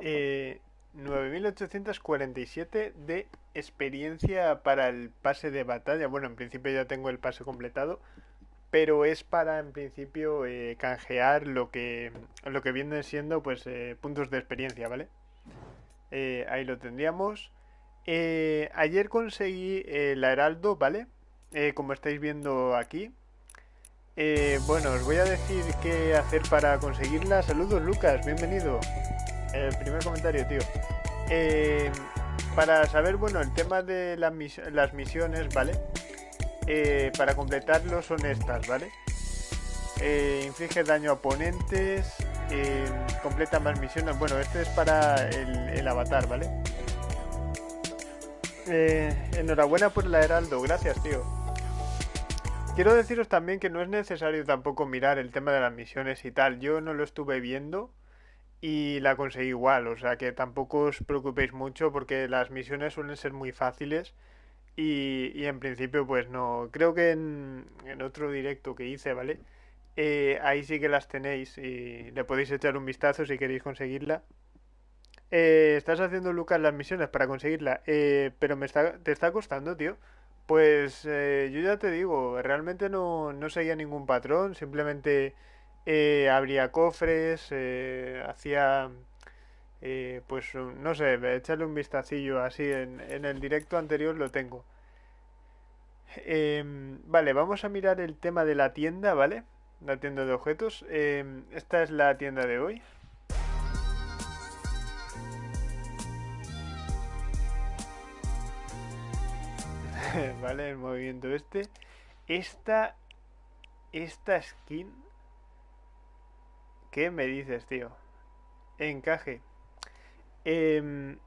Eh, 9847 de experiencia para el pase de batalla. Bueno, en principio ya tengo el pase completado, pero es para en principio eh, canjear lo que lo que viene siendo pues eh, puntos de experiencia, ¿vale? Eh, ahí lo tendríamos. Eh, ayer conseguí la Heraldo, ¿vale? Eh, como estáis viendo aquí. Eh, bueno, os voy a decir qué hacer para conseguirla. Saludos Lucas, bienvenido. El primer comentario, tío. Eh, para saber, bueno, el tema de las, mis las misiones, ¿vale? Eh, para completarlo son estas, ¿vale? Eh, inflige daño a oponentes, completa más misiones. Bueno, este es para el, el avatar, ¿vale? Enhorabuena por la Heraldo, gracias, tío. Quiero deciros también que no es necesario tampoco mirar el tema de las misiones y tal. Yo no lo estuve viendo y la conseguí igual, o sea que tampoco os preocupéis mucho porque las misiones suelen ser muy fáciles y, y en principio pues no. Creo que en, en otro directo que hice, ¿vale? Eh, ahí sí que las tenéis y le podéis echar un vistazo si queréis conseguirla. Eh, estás haciendo, Lucas, las misiones para conseguirla, eh, pero me está, te está costando, tío. Pues eh, yo ya te digo, realmente no, no seguía ningún patrón, simplemente eh, abría cofres, eh, hacía, eh, pues no sé, echarle un vistacillo así, en, en el directo anterior lo tengo. Em, vale, vamos a mirar el tema de la tienda, ¿vale? La tienda de objetos. Em, esta es la tienda de hoy. Vale, el movimiento este. Esta, esta skin, ¿qué me dices, tío? Encaje. Em,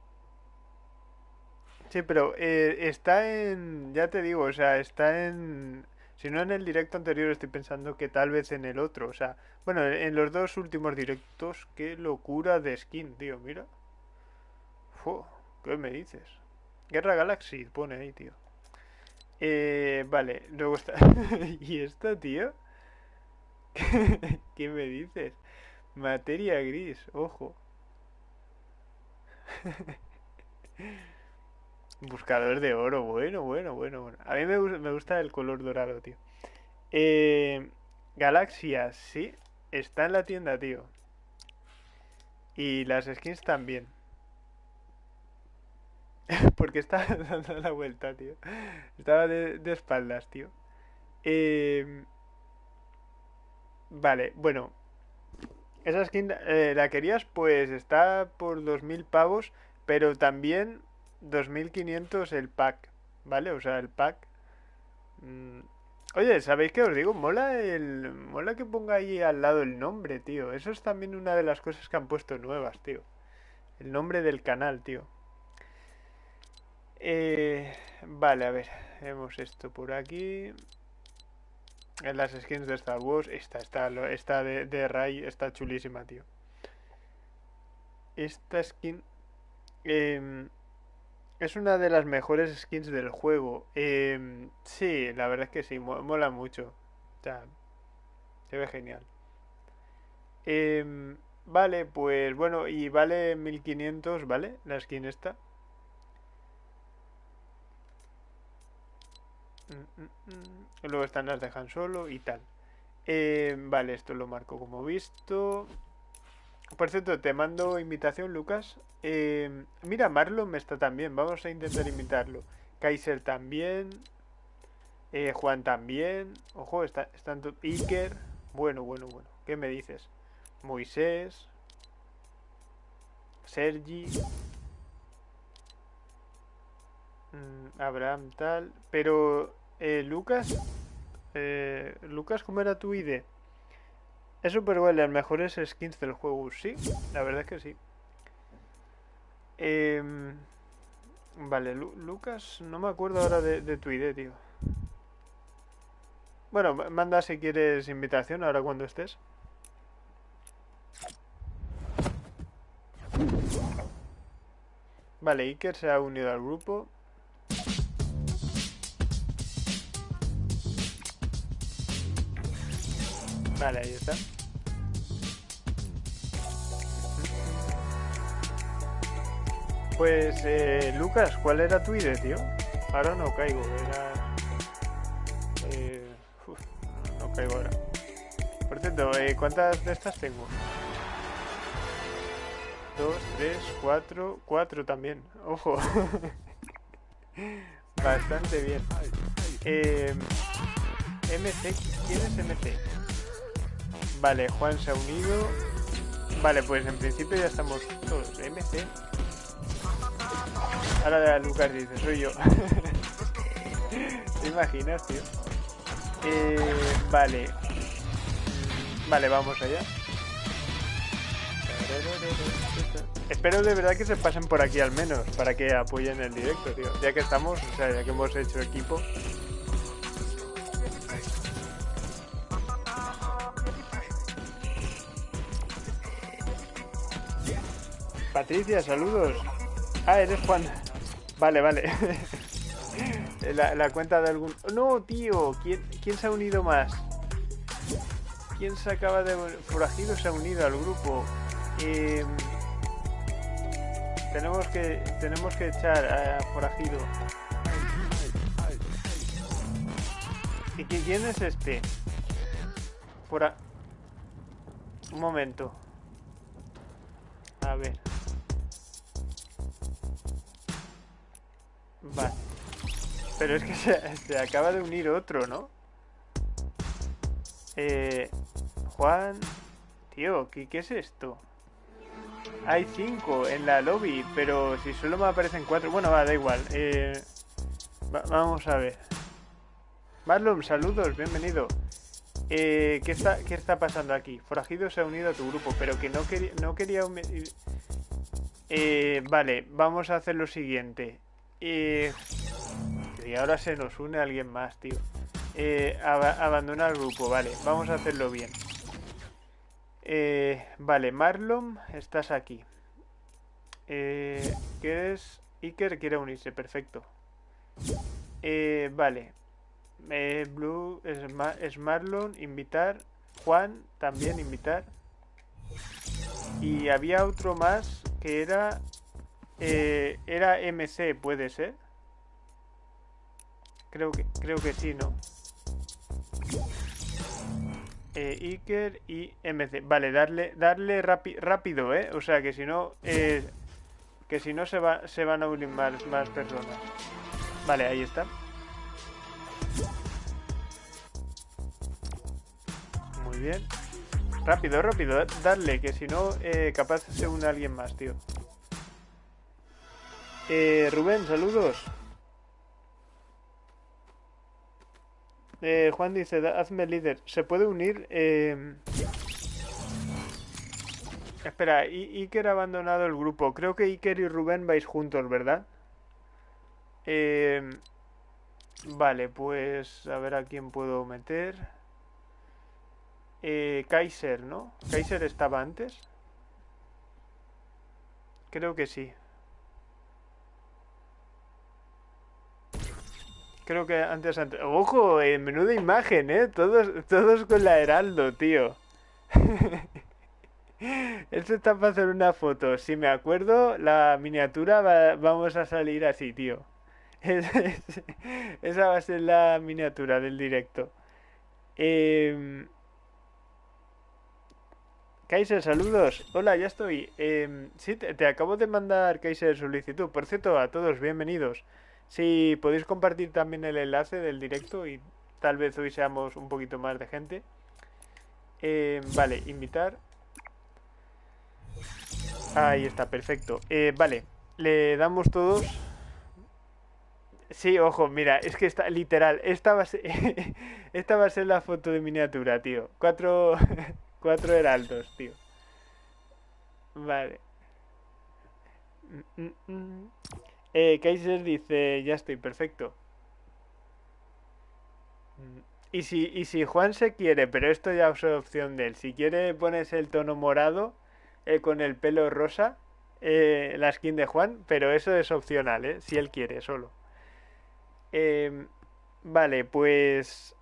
sí, pero eh, está en, ya te digo, o sea, está en, si no en el directo anterior, estoy pensando que tal vez en el otro, o sea, bueno, en los dos últimos directos, qué locura de skin, tío, mira. ¿qué me dices? Guerra Galaxy pone ahí, tío. Eh, vale, luego está. ¿Y esto, tío? ¿Qué me dices? Materia gris, ojo. Buscador de oro, bueno, bueno, bueno, bueno. A mí me, me gusta el color dorado, tío. Eh, Galaxia, sí, está en la tienda, tío. Y las skins también. Porque estaba dando la vuelta, tío. Estaba de, de espaldas, tío. Eh, vale, bueno. Esa skin eh, la querías, pues está por 2.000 pavos, pero también 2.500 el pack, ¿vale? O sea, el pack. mm, Oye, ¿sabéis qué os digo? Mola el... Mola que ponga ahí al lado el nombre, tío. Eso es también una de las cosas que han puesto nuevas, tío. El nombre del canal, tío. Eh, vale, a ver. Vemos esto por aquí. En las skins de Star Wars. Esta, esta, esta de, de Ray está chulísima, tío. Esta skin em, es una de las mejores skins del juego. Em, sí, la verdad es que sí, mo- mola mucho. O sea, se ve genial. Em, vale, pues bueno, y vale 1500, ¿vale? La skin esta. Mm, mm, mm. Luego están las de Han Solo y tal. Eh, vale, esto lo marco como visto. Por cierto, te mando invitación, Lucas. Eh, mira, Marlon me está también. Vamos a intentar invitarlo. Kaiser también. eh, Juan también. Ojo, está, están Iker. Bueno, bueno, bueno. ¿Qué me dices? Moisés. Sergi. mm, Abraham tal. Pero, eh, Lucas. eh, Lucas, ¿cómo era tu ID? Es súper bueno, las mejores skins del juego. Sí, la verdad es que sí. Em, vale, Lu- Lucas, no me acuerdo ahora de, de tu ID, tío. Bueno, ma- manda si quieres invitación ahora cuando estés. Vale, Iker se ha unido al grupo. Vale, ahí está. Pues, eh, Lucas, ¿cuál era tu ID, tío? Ahora no caigo, era... Eh, uf, no caigo ahora. Por cierto, eh, ¿cuántas de estas tengo? Dos, tres, cuatro, cuatro también. Ojo. Bastante bien. Eh, MC, ¿quién es MC? Vale, Juan se ha unido. Vale, pues en principio ya estamos todos. MC. Ahora Lucas dice, soy yo. ¿Te imaginas, tío? Eh, vale. Vale, vamos allá. Espero de verdad que se pasen por aquí al menos, para que apoyen el directo, tío. Ya que estamos, o sea, ya que hemos hecho equipo. Patricia, saludos. Ah, eres Juan. Vale, vale. la, la, cuenta de algún... No, tío. ¿Quién, ¿Quién se ha unido más? ¿Quién se acaba de... Forajido se ha unido al grupo. Eh... Tenemos que... Tenemos que echar a Forajido. ¿Y quién es este? Fora... Un momento. A ver. Vale. Pero es que se, acaba de unir otro, ¿no? Eh, Juan... Tío, ¿qué, ¿qué, es esto? Hay cinco en la lobby, pero si solo me aparecen cuatro... Bueno, va, da igual. Eh, va, vamos a ver. Marlon, saludos, bienvenido. Eh, ¿qué, está, ¿Qué está pasando aquí? Forajido se ha unido a tu grupo, pero que no, quería, no quería... Eh, vale, vamos a hacer lo siguiente. Y ahora se nos une alguien más, tío. Eh, ab abandona el grupo, vale. Vamos a hacerlo bien. Eh, vale, Marlon, estás aquí. Eh, ¿Quieres? Iker quiere unirse, perfecto. Eh, vale. Eh, Blue es, es Marlon, invitar. Juan, también invitar. Y había otro más que era eh, era MC, puede ser. Creo que, creo que sí, ¿no? Eh, Iker y MC. Vale, darle, darle rápido, ¿eh? O sea, que si no... Eh, que si no se, va, se van a unir más, más personas. Vale, ahí está. Muy bien. Rápido, rápido, darle, que si no, eh, capaz se une alguien más, tío. Eh, Rubén, saludos. Eh, Juan dice, hazme líder. ¿Se puede unir? Eh... Espera, Iker ha abandonado el grupo. Creo que Iker y Rubén vais juntos, ¿verdad? Eh... Vale, pues a ver a quién puedo meter. Eh, Kaiser, ¿no? ¿Kaiser estaba antes? Creo que sí. Creo que antes... antes... ¡Ojo! En menuda imagen, ¿eh? Todos, todos con la Heraldo, tío. Esto está para hacer una foto. Si me acuerdo, la miniatura va, vamos a salir así, tío. esa va a ser la miniatura del directo. Eh... Kaiser, saludos. Hola, ya estoy. Eh, sí, te, te, acabo de mandar Kaiser solicitud. Por cierto, a todos, bienvenidos. Si podéis compartir también el enlace del directo y tal vez hoy seamos un poquito más de gente. Eh, vale, invitar. Ahí está, perfecto. Eh, vale, le damos todos... Sí, ojo, mira, es que está literal. Esta va a ser, esta va a ser la foto de miniatura, tío. Cuatro, cuatro heraldos, tío. Vale. Mm, mm, mm. Eh, Kaiser dice, ya estoy, perfecto. Y si, y si Juan se quiere, pero esto ya es opción de él, si quiere pones el tono morado eh, con el pelo rosa, eh, la skin de Juan, pero eso es opcional, ¿eh? si él quiere, solo. Eh, vale, pues...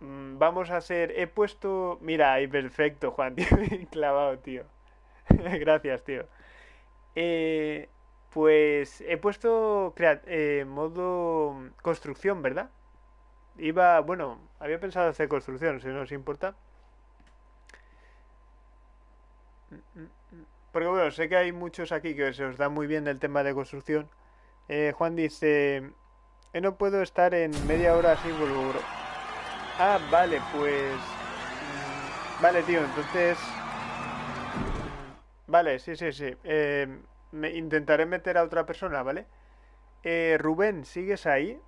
Mm, vamos a hacer... He puesto... Mira, ahí perfecto, Juan, clavado, tío. Gracias, tío. Eh, pues he puesto eh, modo construcción, ¿verdad? Iba, bueno, había pensado hacer construcción, si no os importa. Porque bueno, sé que hay muchos aquí que se os da muy bien el tema de construcción. Eh, Juan dice, eh, no puedo estar en media hora así, vuelvo. Ah, vale, pues... Mm, vale, tío, entonces... Vale, sí, sí, sí. Eh, me intentaré meter a otra persona, ¿vale? Eh, Rubén, ¿sigues ahí?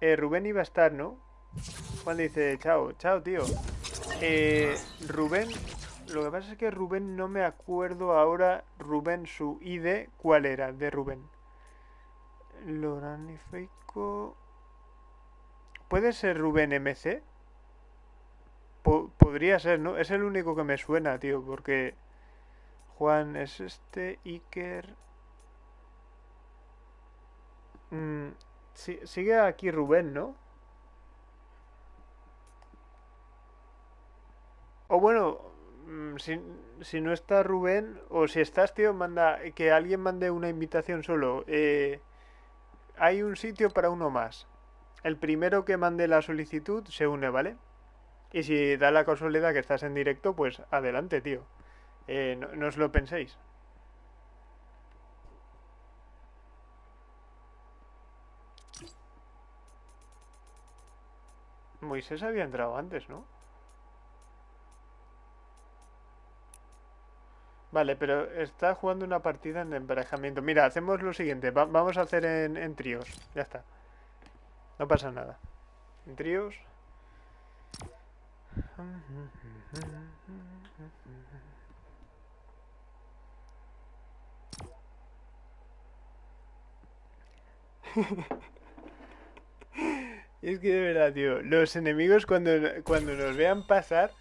Eh, Rubén iba a estar, ¿no? Juan dice, chao, chao, tío. Eh, Rubén, lo que pasa es que Rubén no me acuerdo ahora, Rubén, su ID, ¿cuál era de Rubén? Loranifico... ¿Puede ser Rubén MC? podría ser, ¿no? Es el único que me suena, tío, porque... Juan es este, Iker... Mm, sigue aquí Rubén, ¿no? O bueno, mm, si, no está Rubén, o si estás, tío, manda que alguien mande una invitación solo. Eh, hay un sitio para uno más. El primero que mande la solicitud se une, ¿vale? Y si da la casualidad que estás en directo, pues adelante, tío. Eh, no os lo penséis. Moisés había entrado antes, ¿no? Vale, pero está jugando una partida en emparejamiento. Mira, hacemos lo siguiente. vamos a hacer en, en tríos. Ya está. No pasa nada. En tríos. Es que de verdad, tío, los enemigos cuando, cuando nos vean pasar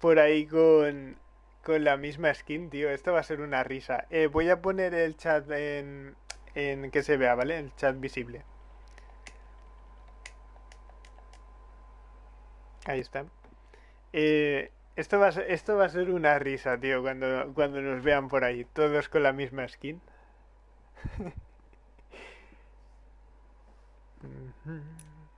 por ahí con, con la misma skin, tío, esto va a ser una risa. Eh, voy a poner el chat en, en que se vea, ¿vale? El chat visible. Ahí está. Eh, esto, va a ser, esto va a ser una risa, tío, cuando, cuando nos vean por ahí, todos con la misma skin.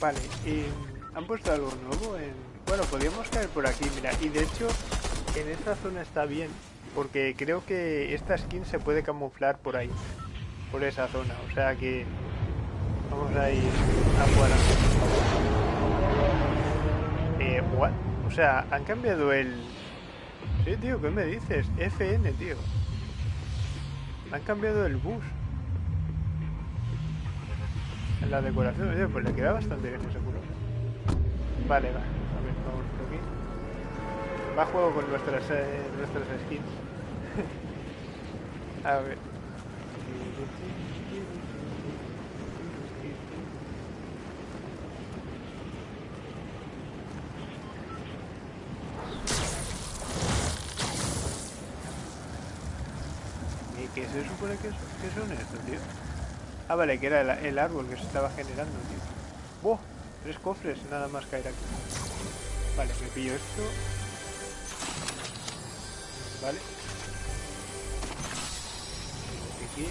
Vale, y ¿han puesto algo nuevo en bueno, podríamos caer por aquí, mira. Y de hecho, en esta zona está bien. Porque creo que esta skin se puede camuflar por ahí. Por esa zona. O sea que... Vamos a ir afuera. Eh, what? O sea, han cambiado el... Sí, tío, ¿qué me dices? FN, tío. Han cambiado el bus. La decoración, pues le queda bastante bien ese culo. Vale, vale va juego con nuestras, eh, nuestras skins. a ver. ¿Y qué se supone que, que son estos, tío? Ah, vale, que era el, árbol que se estaba generando, tío. ¡Buah! Tres cofres nada más caer aquí. Vale, me pillo esto. ¿vale? Aquí.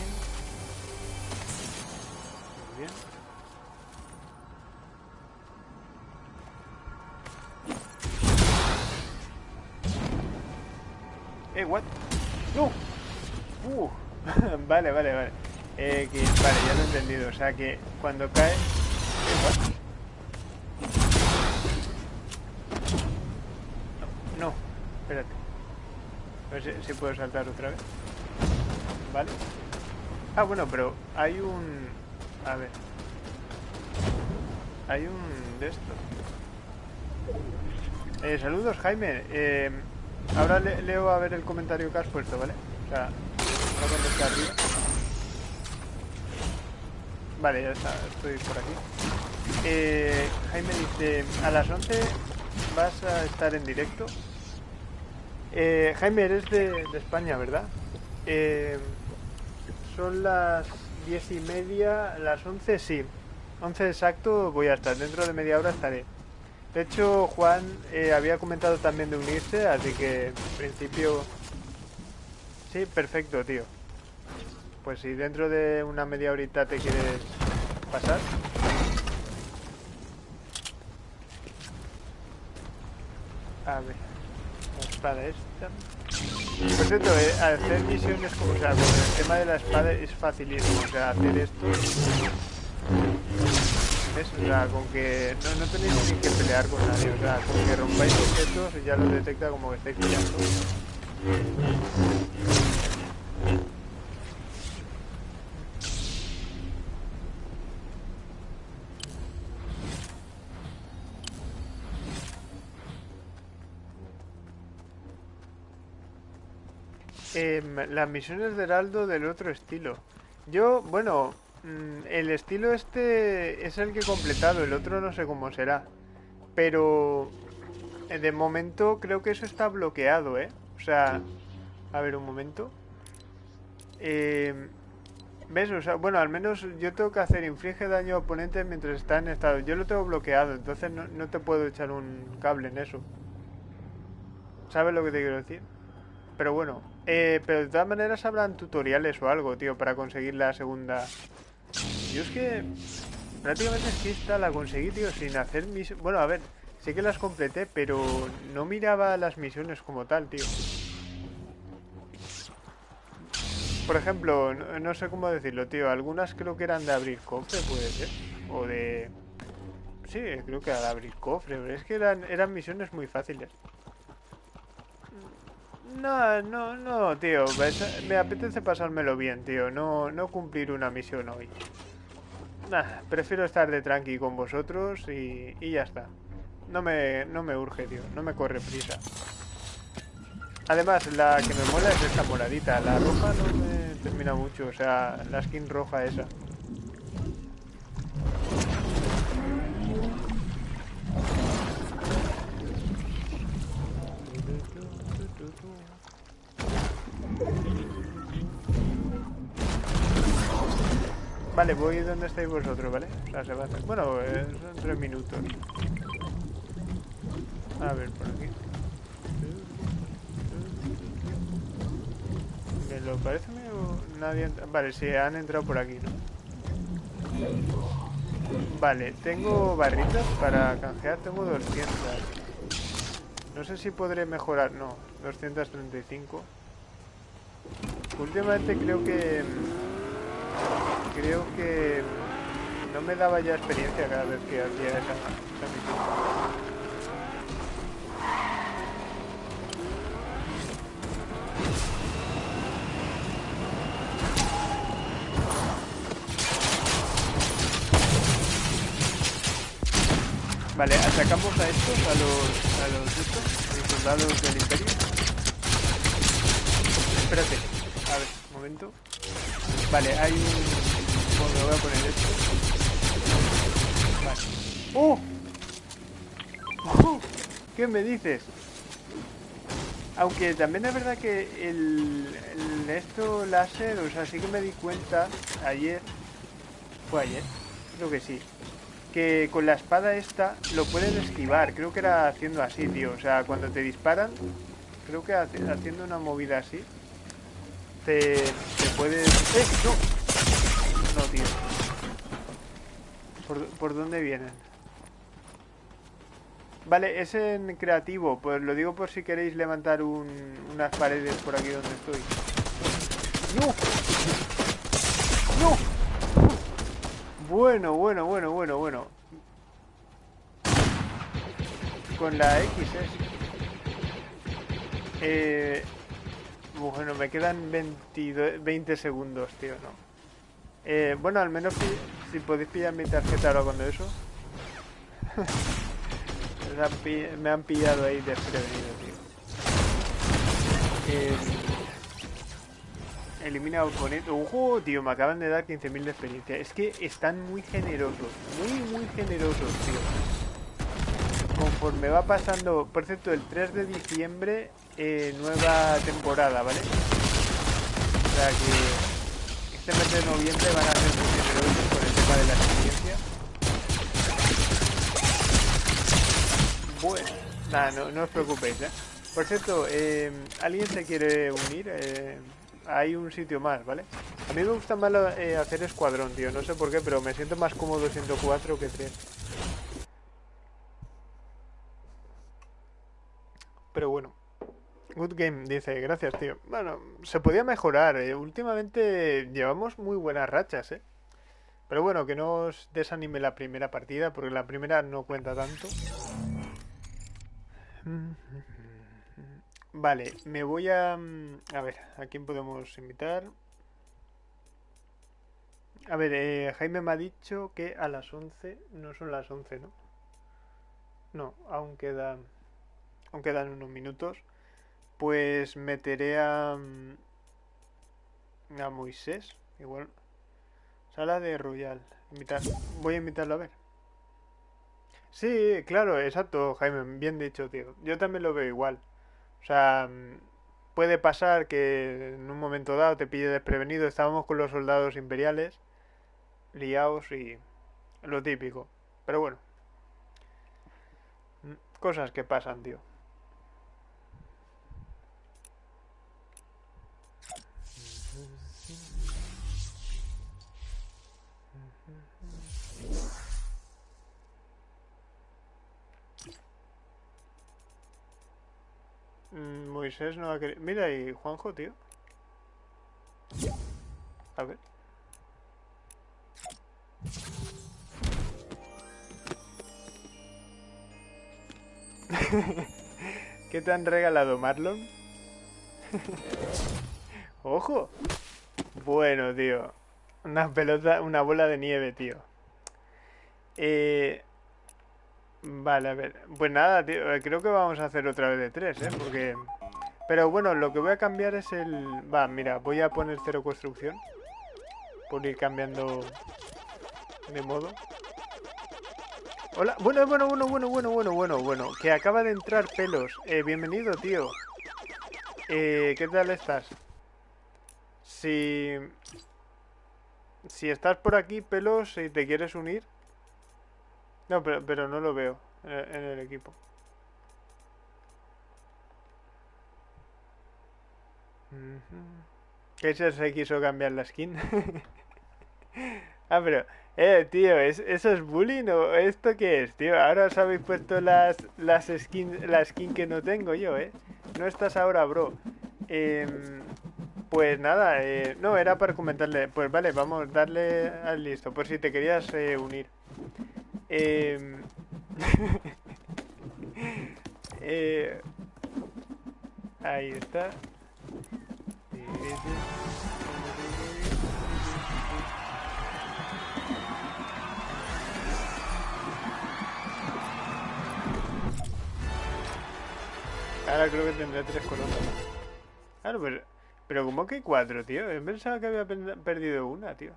Muy bien. Eh, what? No. Uh. vale, vale, vale. X, vale, ya lo he entendido. O sea que cuando cae... No, no, espérate. A si, puedo saltar otra vez. Vale. Ah, bueno, pero hay un... A ver. Hay un de estos. Eh, saludos, Jaime. Eh, ahora le- leo a ver el comentario que has puesto, ¿vale? O sea. Vale, ya está, estoy por aquí. Eh, Jaime dice, a las 11 vas a estar en directo. Eh, Jaime, eres de, España, ¿verdad? Eh, son las 10 y media, las 11 sí. 11 exacto voy a estar, dentro de media hora estaré. De hecho, Juan eh, había comentado también de unirse, así que en principio... Sí, perfecto, tío. Pues si dentro de una media horita te quieres pasar. A ver, espada. Por cierto, eh, hacer misiones como, o sea, con el tema de la espada es facilísimo. O sea, hacer esto. ¿Ves? O sea, con que no, no tenéis ni que pelear con nadie. O sea, con que rompáis objetos y ya lo detecta como que estáis peleando. Em, las misiones de Heraldo del otro estilo. Yo, bueno, mm, el estilo este es el que he completado, el otro no sé cómo será. Pero eh, de momento creo que eso está bloqueado, ¿eh? O sea, a ver un momento. Em, ¿Ves? O sea, bueno, al menos yo tengo que hacer inflige daño a oponentes mientras está en estado. Yo lo tengo bloqueado, entonces no, no te puedo echar un cable en eso. ¿Sabes lo que te quiero decir? Pero bueno, eh, pero de todas maneras habrán tutoriales o algo, tío, para conseguir la segunda. Yo es que prácticamente es que esta la conseguí, tío, sin hacer mis... Bueno, a ver, sí que las completé, pero no miraba las misiones como tal, tío. Por ejemplo, no, no sé cómo decirlo, tío. Algunas creo que eran de abrir cofre, puede ser. O de... Sí, creo que era de abrir cofre. Pero es que eran, eran misiones muy fáciles. No, no, no, tío. Me apetece pasármelo bien, tío. No, no cumplir una misión hoy. Nah, prefiero estar de tranqui con vosotros y, y ya está. No me, no me urge, tío. No me corre prisa. Además, la que me mola es esta moradita. La roja no me termina mucho. O sea, la skin roja esa. Vale, voy donde estáis vosotros, ¿vale? O sea, se va a hacer... Bueno, eh, son tres minutos. A ver, por aquí. Me lo parece medio... Nadie... Vale, sí, han entrado por aquí, ¿no? Vale, tengo barritas para canjear, tengo 200. No sé si podré mejorar... No, 235. Últimamente creo que... Creo que no me daba ya experiencia cada vez que hacía esa, misión. Vale, atacamos a estos, a los, a los estos, a los soldados del imperio. Espérate, a ver, momento. Vale, hay un... Bueno, voy a poner esto. Vale. ¡Oh! ¿Qué me dices? Aunque también es verdad que el, el esto láser, o sea, sí que me di cuenta ayer, fue ayer, creo que sí, que con la espada esta lo pueden esquivar, creo que era haciendo así, tío, o sea, cuando te disparan, creo que haciendo una movida así, te, te puedes... ¡Eh! ¡No! No, tío. ¿Por, por dónde vienen? Vale, es en creativo, pues lo digo por si queréis levantar un- unas paredes por aquí donde estoy. ¡No! ¡No! Bueno, bueno, bueno, bueno, bueno. Con la X es. Eh, bueno, me quedan 20 segundos, tío, no. Eh, bueno, al menos si, podéis pillar mi tarjeta ahora cuando eso. me han pillado ahí desprevenido, tío. Eh, elimina oponente. ¡Ojo, tío! Me acaban de dar 15.000 de experiencia. Es que están muy generosos. Muy, muy generosos, tío. Conforme va pasando... Por cierto, el 3 de diciembre, eh, nueva temporada, ¿vale? O sea que... Este mes de noviembre van a ser muy generosos con el tema de la experiencia. Bueno, nada, no, os preocupéis, ¿eh? Por cierto, eh, ¿alguien se quiere unir? Eh, hay un sitio más, ¿vale? A mí me gusta más eh, hacer escuadrón, tío. No sé por qué, pero me siento más cómodo 104 que 3. Pero bueno. Good game, dice. Gracias, tío. Bueno, se podía mejorar. Últimamente llevamos muy buenas rachas, ¿eh? Pero bueno, que no os desanime la primera partida, porque la primera no cuenta tanto. Vale, me voy a... Mm, a ver, ¿a quién podemos invitar? A ver, eh, Jaime me ha dicho que a las 11... No son las 11, ¿no? No, aún quedan... Aún quedan unos minutos. Pues meteré a... Mm, a Moisés, igual. Sala de Royal. Voy a invitarlo a ver. Sí, claro, exacto, Jaime. Bien dicho, tío. Yo también lo veo igual. O sea, mm, puede pasar que en un momento dado te pille desprevenido. Estábamos con los soldados imperiales, liados y lo típico. Pero bueno, mm, cosas que pasan, tío. Mm, Moisés no va a. Mira ahí, Juanjo, tío. A ver. ¿Qué te han regalado, Marlon? ¡Ojo! Bueno, tío. Una pelota, una bola de nieve, tío. Eh, Vale, a ver. Pues nada, tío, eh, creo que vamos a hacer otra vez de tres, ¿eh? Porque... Pero bueno, lo que voy a cambiar es el... Va, mira, voy a poner cero construcción. Por ir cambiando de modo. Hola, bueno, bueno, bueno, bueno, bueno, bueno, bueno, bueno. Que acaba de entrar pelos. Eh, bienvenido, tío. Eh, ¿qué tal estás? Si... Si estás por aquí, pelos, y te quieres unir, no, pero, pero no lo veo eh, en el equipo. ¿Qué se quiso cambiar la skin? ah, pero... Eh, tío, ¿es, ¿eso es bullying o esto qué es, tío? Ahora os habéis puesto las, las skins, la skin que no tengo yo, ¿eh? No estás ahora, bro. Em, pues nada, eh, no, era para comentarle. Pues vale, vamos, darle al listo, por si te querías eh, unir. Eh, eh, ahí está. Ahora creo que tendré tres coronas. Claro, pero, pero como que cuatro, tío. Pensaba que había perdido una, tío.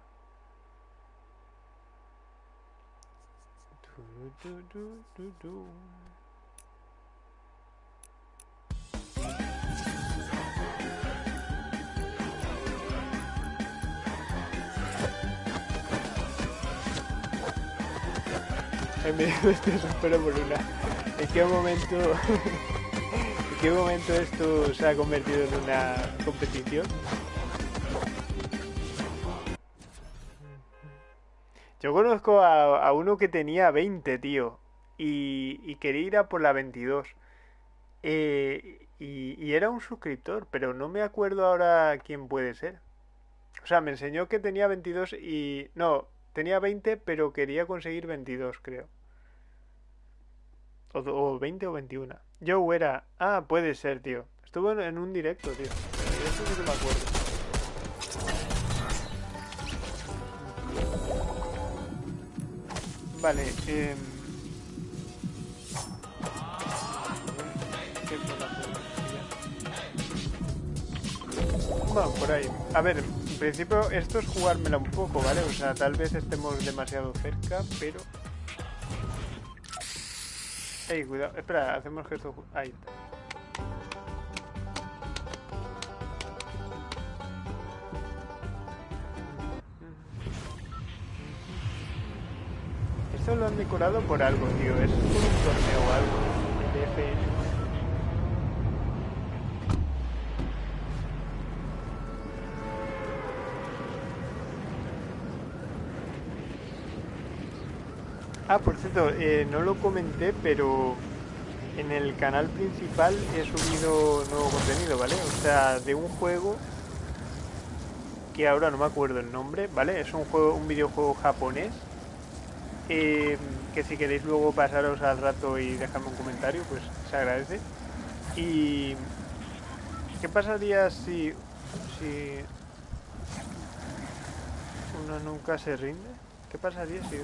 En medio de este por una. ¿En qué momento... ¿En qué momento esto se ha convertido en una competición? Yo conozco a, uno que tenía 20, tío. Y, quería ir a por la 22. Eh, y, y, era un suscriptor, pero no me acuerdo ahora quién puede ser. O sea, me enseñó que tenía 22 y... No, tenía 20, pero quería conseguir 22, creo. O, o 20 o 21. Yo era... Ah, puede ser, tío. Estuvo en un directo, tío. Eso sí que me acuerdo. Vale, eh... Bueno, por ahí. A ver, en principio esto es jugármela un poco, ¿vale? O sea, tal vez estemos demasiado cerca, pero... Ey, cuidado. Espera, hacemos que esto... Ahí está. Esto lo han decorado por algo, tío. Es un torneo o algo. De. Ah, por cierto, eh, no lo comenté, pero en el canal principal he subido nuevo contenido, ¿vale? O sea, de un juego que ahora no me acuerdo el nombre, ¿vale? Es un juego, un videojuego japonés eh, que si queréis luego pasaros al rato y dejarme un comentario, pues se agradece. Y ¿qué pasaría si si uno nunca se rinde? ¿Qué pasaría si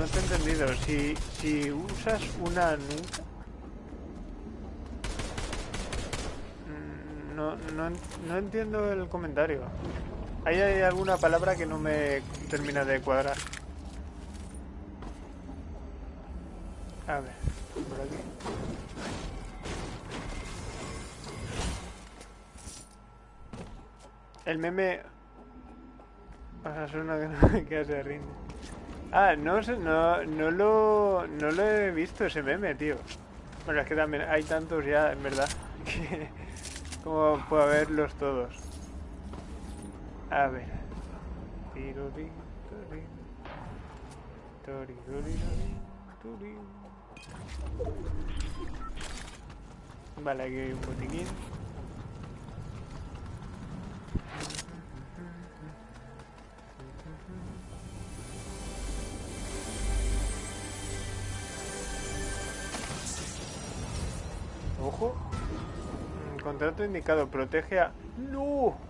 no te he entendido. Si, si usas una nunca... Mm, no, no, no entiendo el comentario. Ahí hay alguna palabra que no me termina de cuadrar. A ver, por aquí. El meme... O sea, suena que, se rinde. Ah, no, no, no, lo, no lo he visto ese meme, tío. Bueno, es que también hay tantos ya, en verdad, que como puedo verlos todos. A ver. Vale, aquí hay un botiquín. Ojo. Contrato indicado. Protege a... ¡No!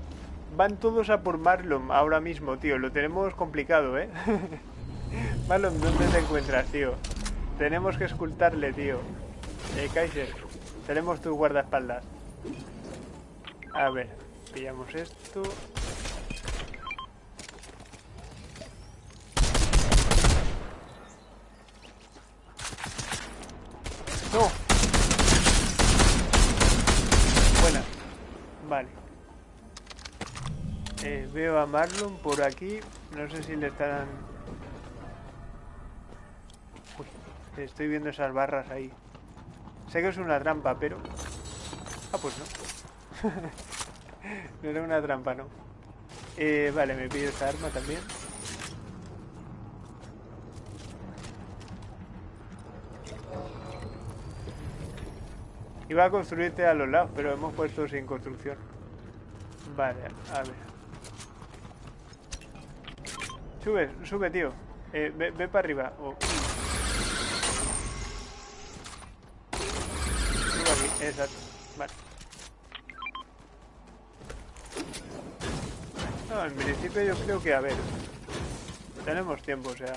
Van todos a por Marlon ahora mismo, tío. Lo tenemos complicado, ¿eh? Marlon, ¿dónde te encuentras, tío? Tenemos que escultarle, tío. Eh, Kaiser, tenemos tu guardaespaldas. A ver, pillamos esto. ¡No! Eh, veo a Marlon por aquí. No sé si le estarán... Uy, estoy viendo esas barras ahí. Sé que es una trampa, pero... Ah, pues no. no era una trampa, no. Eh, vale, me pido esta arma también. Iba a construirte a los lados, pero hemos puesto sin construcción. Vale, a ver. Sube, sube, tío. Eh, ve, ve, para arriba. Oh. Sube aquí, exacto. Vale. No, en principio yo creo que, a ver. Tenemos tiempo, o sea...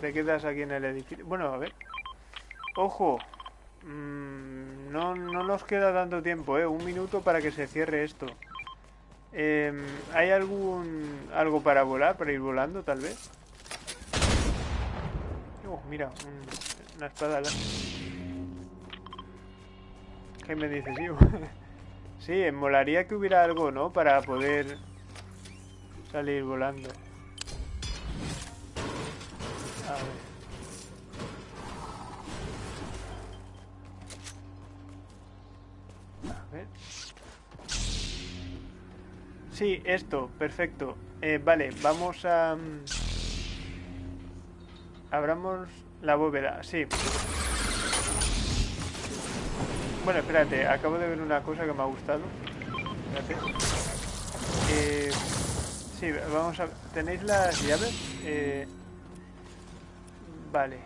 Te quedas aquí en el edificio. Bueno, a ver. ¡Ojo! Mm, no, no nos queda tanto tiempo, ¿eh? Un minuto para que se cierre esto. Em, ¿Hay algún algo para volar, para ir volando, tal vez? Oh, mira, una espada. ¿Qué me dices, tío? sí, molaría que hubiera algo, ¿no? Para poder salir volando. Sí, esto, perfecto. Eh, vale, vamos a... Mm, abramos la bóveda, sí. Bueno, espérate, acabo de ver una cosa que me ha gustado. Espérate. Eh, sí, vamos a... ¿Tenéis las llaves? Eh, vale.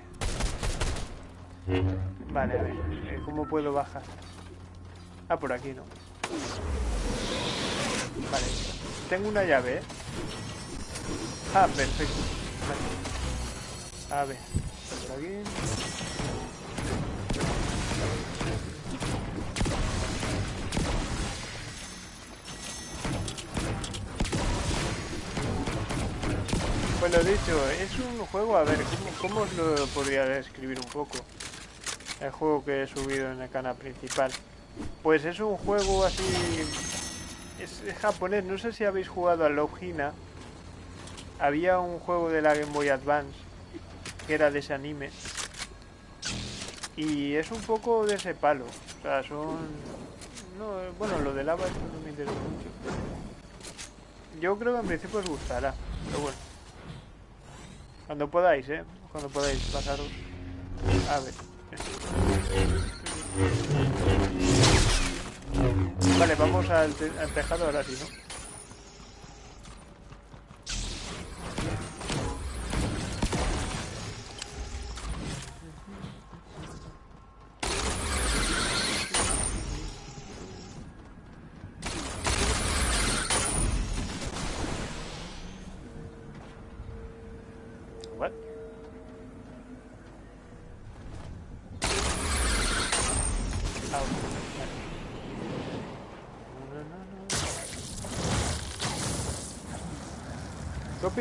Vale, a ver. Eh, ¿Cómo puedo bajar? Ah, por aquí no. Vale. Tengo una llave, ¿eh? Ah, perfecto. A ver. Por aquí. Pues lo dicho, es un juego, a ver, ¿cómo, lo podría describir un poco? El juego que he subido en el canal principal. Pues es un juego así... Es, japonés, no sé si habéis jugado a Logina. Había un juego de la Game Boy Advance que era de ese anime. Y es un poco de ese palo. O sea, son... No, bueno, lo de lava esto no me interesa mucho. Yo creo que en principio os gustará, pero bueno. Cuando podáis, ¿eh? Cuando podáis pasaros. A ver. Vale, vamos al, al tejado ahora sí, ¿no?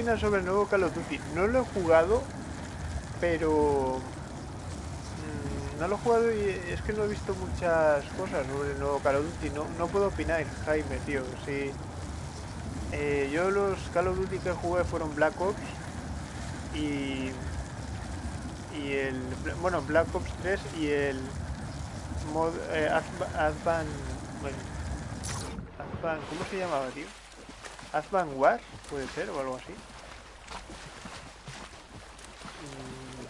Sobre el nuevo Call of Duty? No lo he jugado, pero... Mm, no lo he jugado y es que no he visto muchas cosas sobre el nuevo Call of Duty. No, no puedo opinar, Jaime, tío. Sí. Eh, yo los Call of Duty que jugué fueron Black Ops y... Y el... Bueno, Black Ops 3 y el... Mod, eh, Advan... Bueno, Advan... ¿Cómo se llamaba, tío? Advan War, puede ser, o algo así. Mm,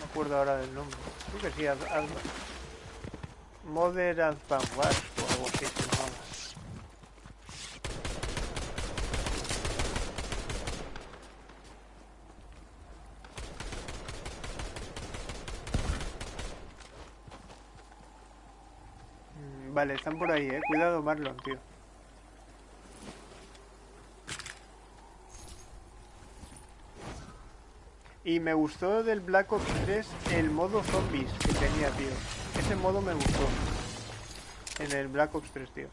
no me acuerdo ahora del nombre. Creo que sí, Ad Modern Advan War, o algo así se llamaba. Mm, vale, están por ahí, eh. Cuidado Marlon, tío. Y me gustó del Black Ops 3 el modo zombies que tenía, tío. Ese modo me gustó. En el Black Ops 3, tío.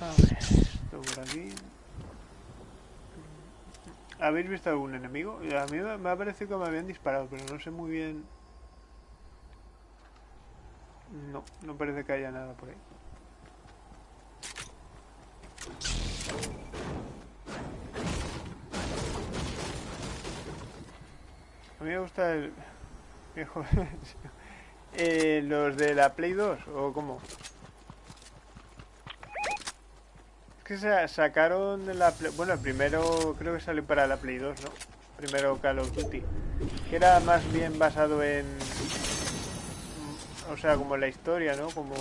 A ver, esto por aquí. ¿Habéis visto algún enemigo? A mí me ha parecido que me habían disparado, pero no sé muy bien... No, no parece que haya nada por ahí. Mí me gusta el... eh, ¿Los de la Play 2 o cómo? Es que se sacaron de la Play... Bueno, primero creo que salió para la Play 2, ¿no? Primero Call of Duty. Que era más bien basado en... O sea, como la historia, ¿no? Como...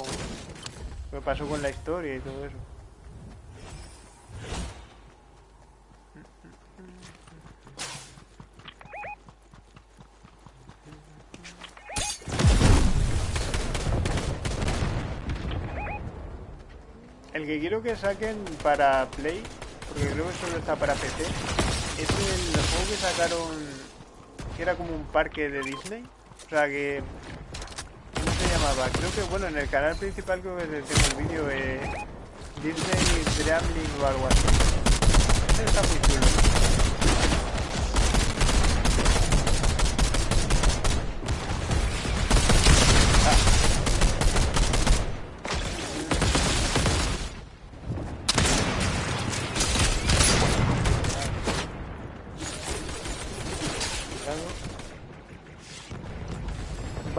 Lo pasó con la historia y todo eso. El que quiero que saquen para Play, porque creo que solo está para PC, es el juego que sacaron, que era como un parque de Disney. O sea que... ¿Cómo se llamaba? Creo que, bueno, en el canal principal creo que tengo el vídeo de Disney Dreamling o algo así. Ese está muy chulo.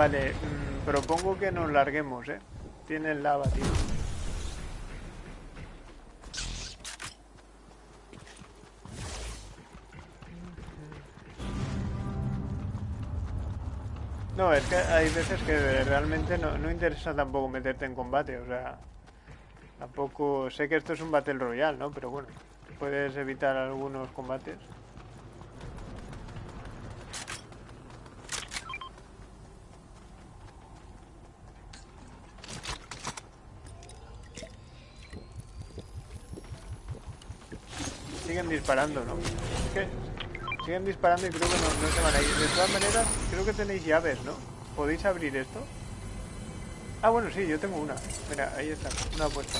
Vale, mmm, propongo que nos larguemos, ¿eh? Tienen lava, tío. No, es que hay veces que realmente no, no interesa tampoco meterte en combate, o sea... Tampoco... Sé que esto es un Battle Royale, ¿no? Pero bueno, puedes evitar algunos combates. Siguen disparando, ¿no? Es que siguen disparando y creo que no, se van a ir. De todas maneras, creo que tenéis llaves, ¿no? ¿Podéis abrir esto? Ah, bueno, sí, yo tengo una. Mira, ahí está, una apuesta.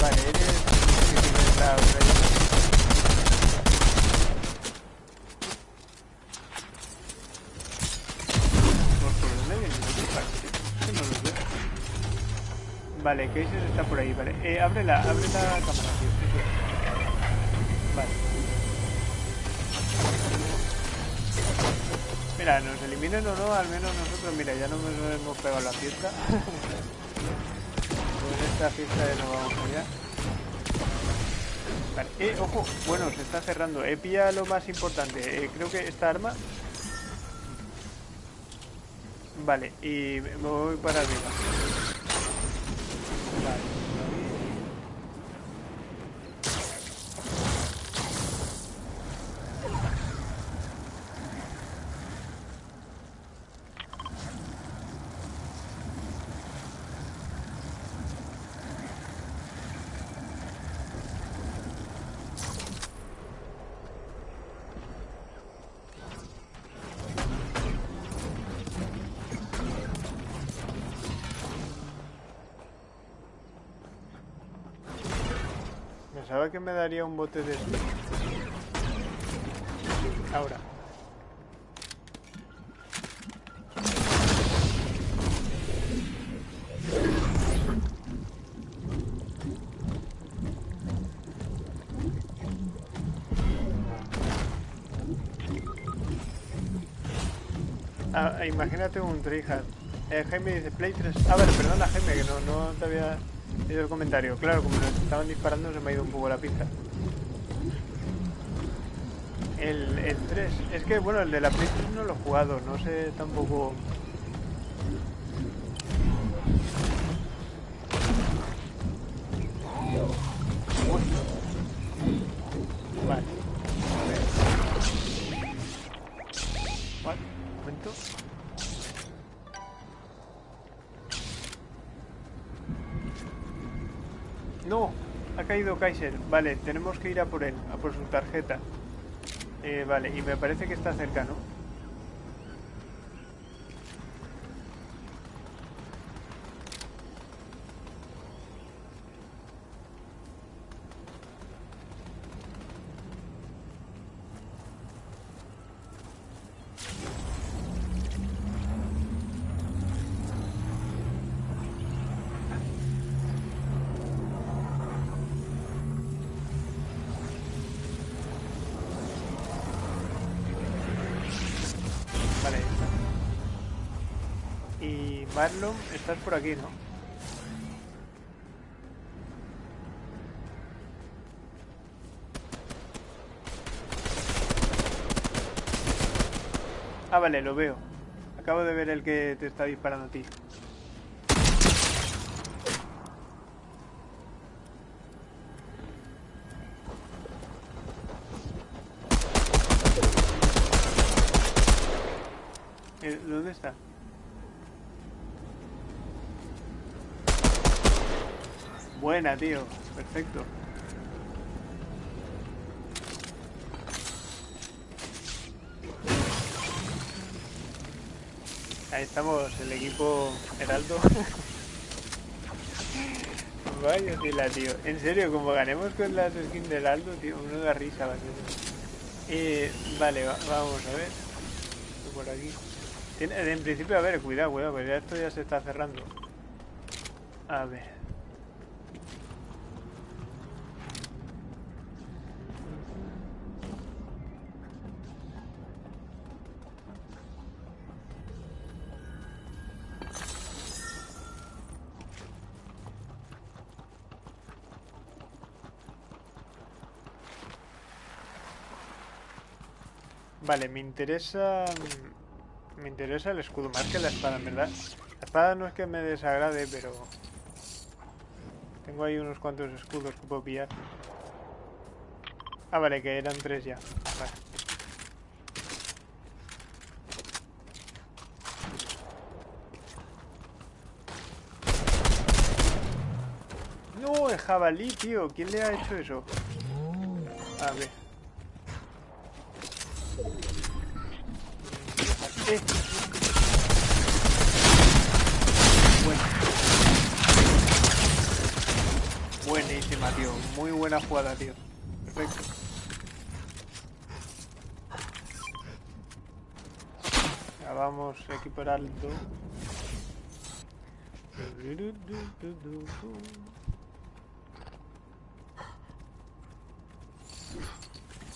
Vale, eres... sí, la otra llave. ¿Por por dónde vienen los disparos? Que no los veo. Vale, Kaiser está por ahí, vale. Eh, abre la, abre la cámara. Vale. Mira, nos eliminen o no, al menos nosotros, mira, ya no nos hemos pegado la fiesta. Con esta fiesta de no vamos allá. Vale, eh, ojo, bueno, se está cerrando. He pillado lo más importante. Eh, creo que esta arma Vale, y me voy para arriba. Vale. Pensaba que me daría un bote de esto. Ahora. Ah, imagínate un tryhard. Eh, Jaime dice Play 3. Ah, vale, perdona Jaime, que no, no te había leído el comentario. Claro, como nos estaban disparando se me ha ido un poco la pista. El, el 3. Es que, bueno, el de la Play 3 no lo he jugado. No sé tampoco... Kaiser. Vale, tenemos que ir a por él, a por su tarjeta. Eh, vale, y me parece que está cerca, ¿no? Estás por aquí, ¿no? Ah, vale, lo veo. Acabo de ver el que te está disparando a ti. Eh, ¿Dónde está? Buena, tío. Perfecto. Ahí estamos, el equipo Heraldo. Vaya tela, tío. En serio, como ganemos con las skins de Heraldo, tío, uno da risa va a ser. Eh, vale, va- vamos a ver. Por aquí. En principio, a ver, cuidado, cuidado, porque ya esto ya se está cerrando. A ver. Vale, me interesa... Me interesa el escudo más que la espada, en verdad. La espada no es que me desagrade, pero... Tengo ahí unos cuantos escudos que puedo pillar. Ah, vale, que eran tres ya. Vale. No, el jabalí, tío. ¿Quién le ha hecho eso? A ver. Eh. Bueno. Buenísima, tío. Muy buena jugada, tío. Perfecto. Ya vamos a equipar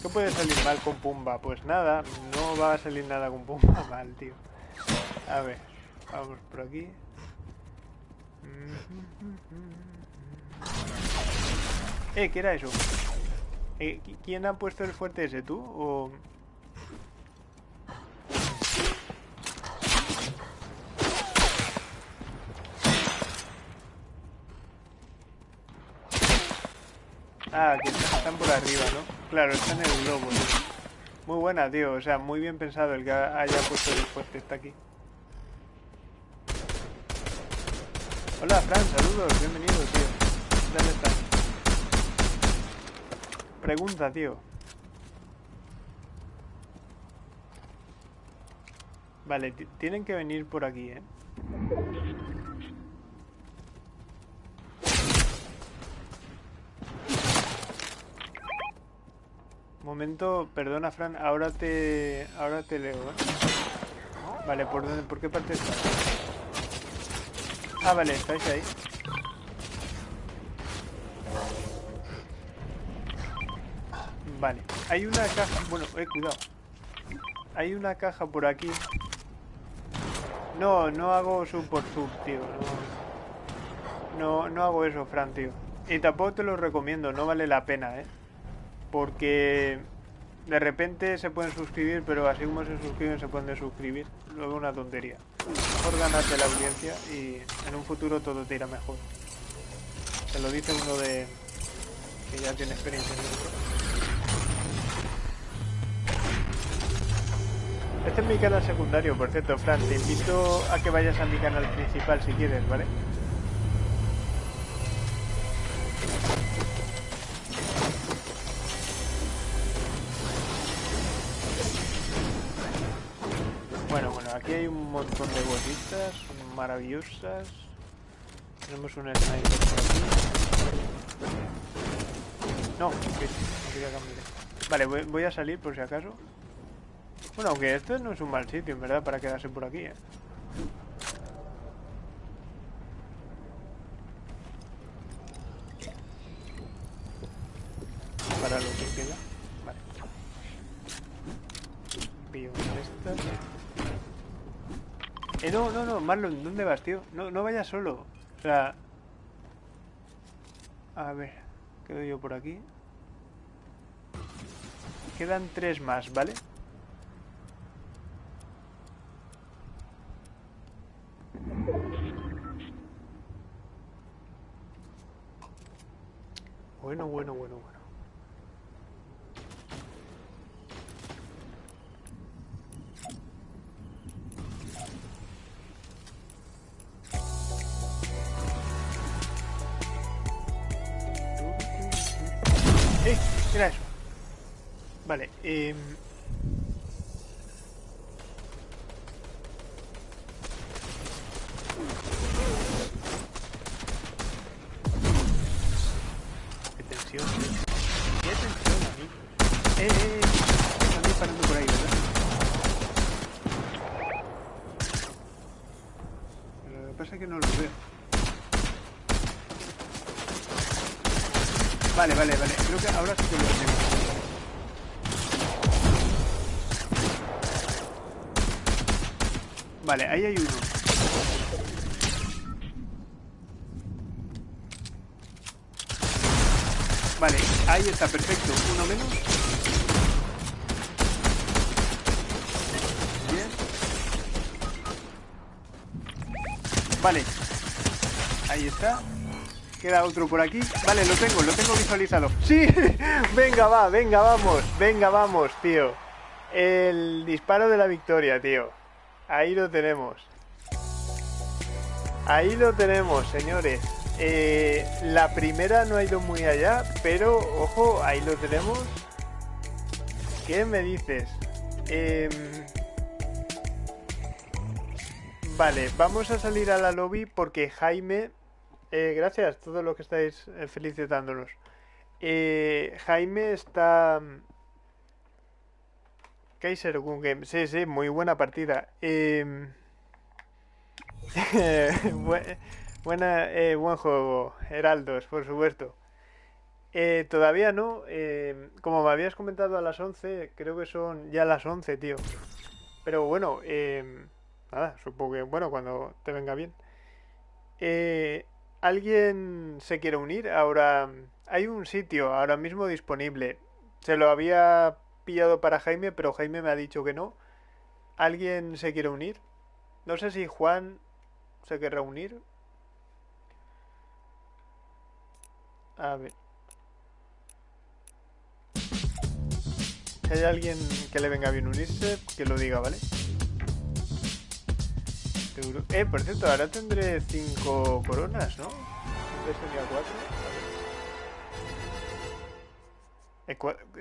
¿Qué puede salir mal con Pumba? Pues nada, no va a salir nada con Pumba mal, tío. A ver, vamos por aquí. Eh, ¿qué era eso? Eh, ¿Quién ha puesto el fuerte ese, tú? ¿O...? Ah, que están por arriba, ¿no? Claro, están en el globo, Muy buena, tío. O sea, muy bien pensado el que haya puesto el fuerte. Está aquí. Hola, Fran. Saludos. Bienvenido, tío. ¿Dónde estás? Pregunta, tío. Vale, tienen que venir por aquí, ¿eh? Momento, perdona Fran, ahora te ahora te leo, ¿eh? Vale, ¿por dónde? ¿Por qué parte está? Ah, vale, estáis ahí. Vale, hay una caja, bueno, eh, cuidado. Hay una caja por aquí. No, no hago sub por sub, tío. No, no, no hago eso, Fran, tío. Y tampoco te lo recomiendo, no vale la pena, eh porque de repente se pueden suscribir, pero así como se suscriben se pueden suscribir. Luego una tontería. Mejor ganarte la audiencia y en un futuro todo te irá mejor. Se lo dice uno de que ya tiene experiencia en esto. Este es mi canal secundario, por cierto, Fran. Te invito a que vayas a mi canal principal si quieres, ¿vale? Maravillosas. Tenemos un sniper por aquí. No, que no quería cambiar. Vale, voy, a salir por si acaso. Bueno, aunque esto no es un mal sitio, en verdad, para quedarse por aquí, ¿eh? Para lo que queda. Vale. Pillo una de estas. Eh, no, no, no, Marlon, ¿dónde vas, tío? No, no vayas solo. O sea... A ver, quedo yo por aquí. Quedan tres más, ¿vale? Bueno, bueno, bueno, bueno. Vale, eh... Vale, ahí hay uno. Vale, ahí está, perfecto. Uno menos. Bien. Vale. Ahí está. Queda otro por aquí. Vale, lo tengo, lo tengo visualizado. ¡Sí! venga, va, venga, vamos. Venga, vamos, tío. El disparo de la victoria, tío. Ahí lo tenemos. Ahí lo tenemos, señores. Eh, la primera no ha ido muy allá, pero ojo, ahí lo tenemos. ¿Qué me dices? Em, vale, vamos a salir a la lobby porque Jaime... Eh, gracias a todos los que estáis eh, felicitándonos. Jaime está... Kaiser Game. Sí, sí, muy buena partida. Eh... Buena, eh, buen juego, Heraldos, por supuesto. Eh, todavía no, eh, como me habías comentado a las 11, creo que son ya las 11, tío. Pero bueno, nada, supongo que, bueno, cuando te venga bien. ¿Alguien se quiere unir? Ahora, hay un sitio ahora mismo disponible. Se lo había pillado para Jaime, pero Jaime me ha dicho que no. ¿Alguien se quiere unir? No sé si Juan se quiere unir. A ver. Si hay alguien que le venga bien unirse, que lo diga, ¿vale? Eh, por cierto, ahora tendré 5 coronas, ¿no? Antes tenía 4.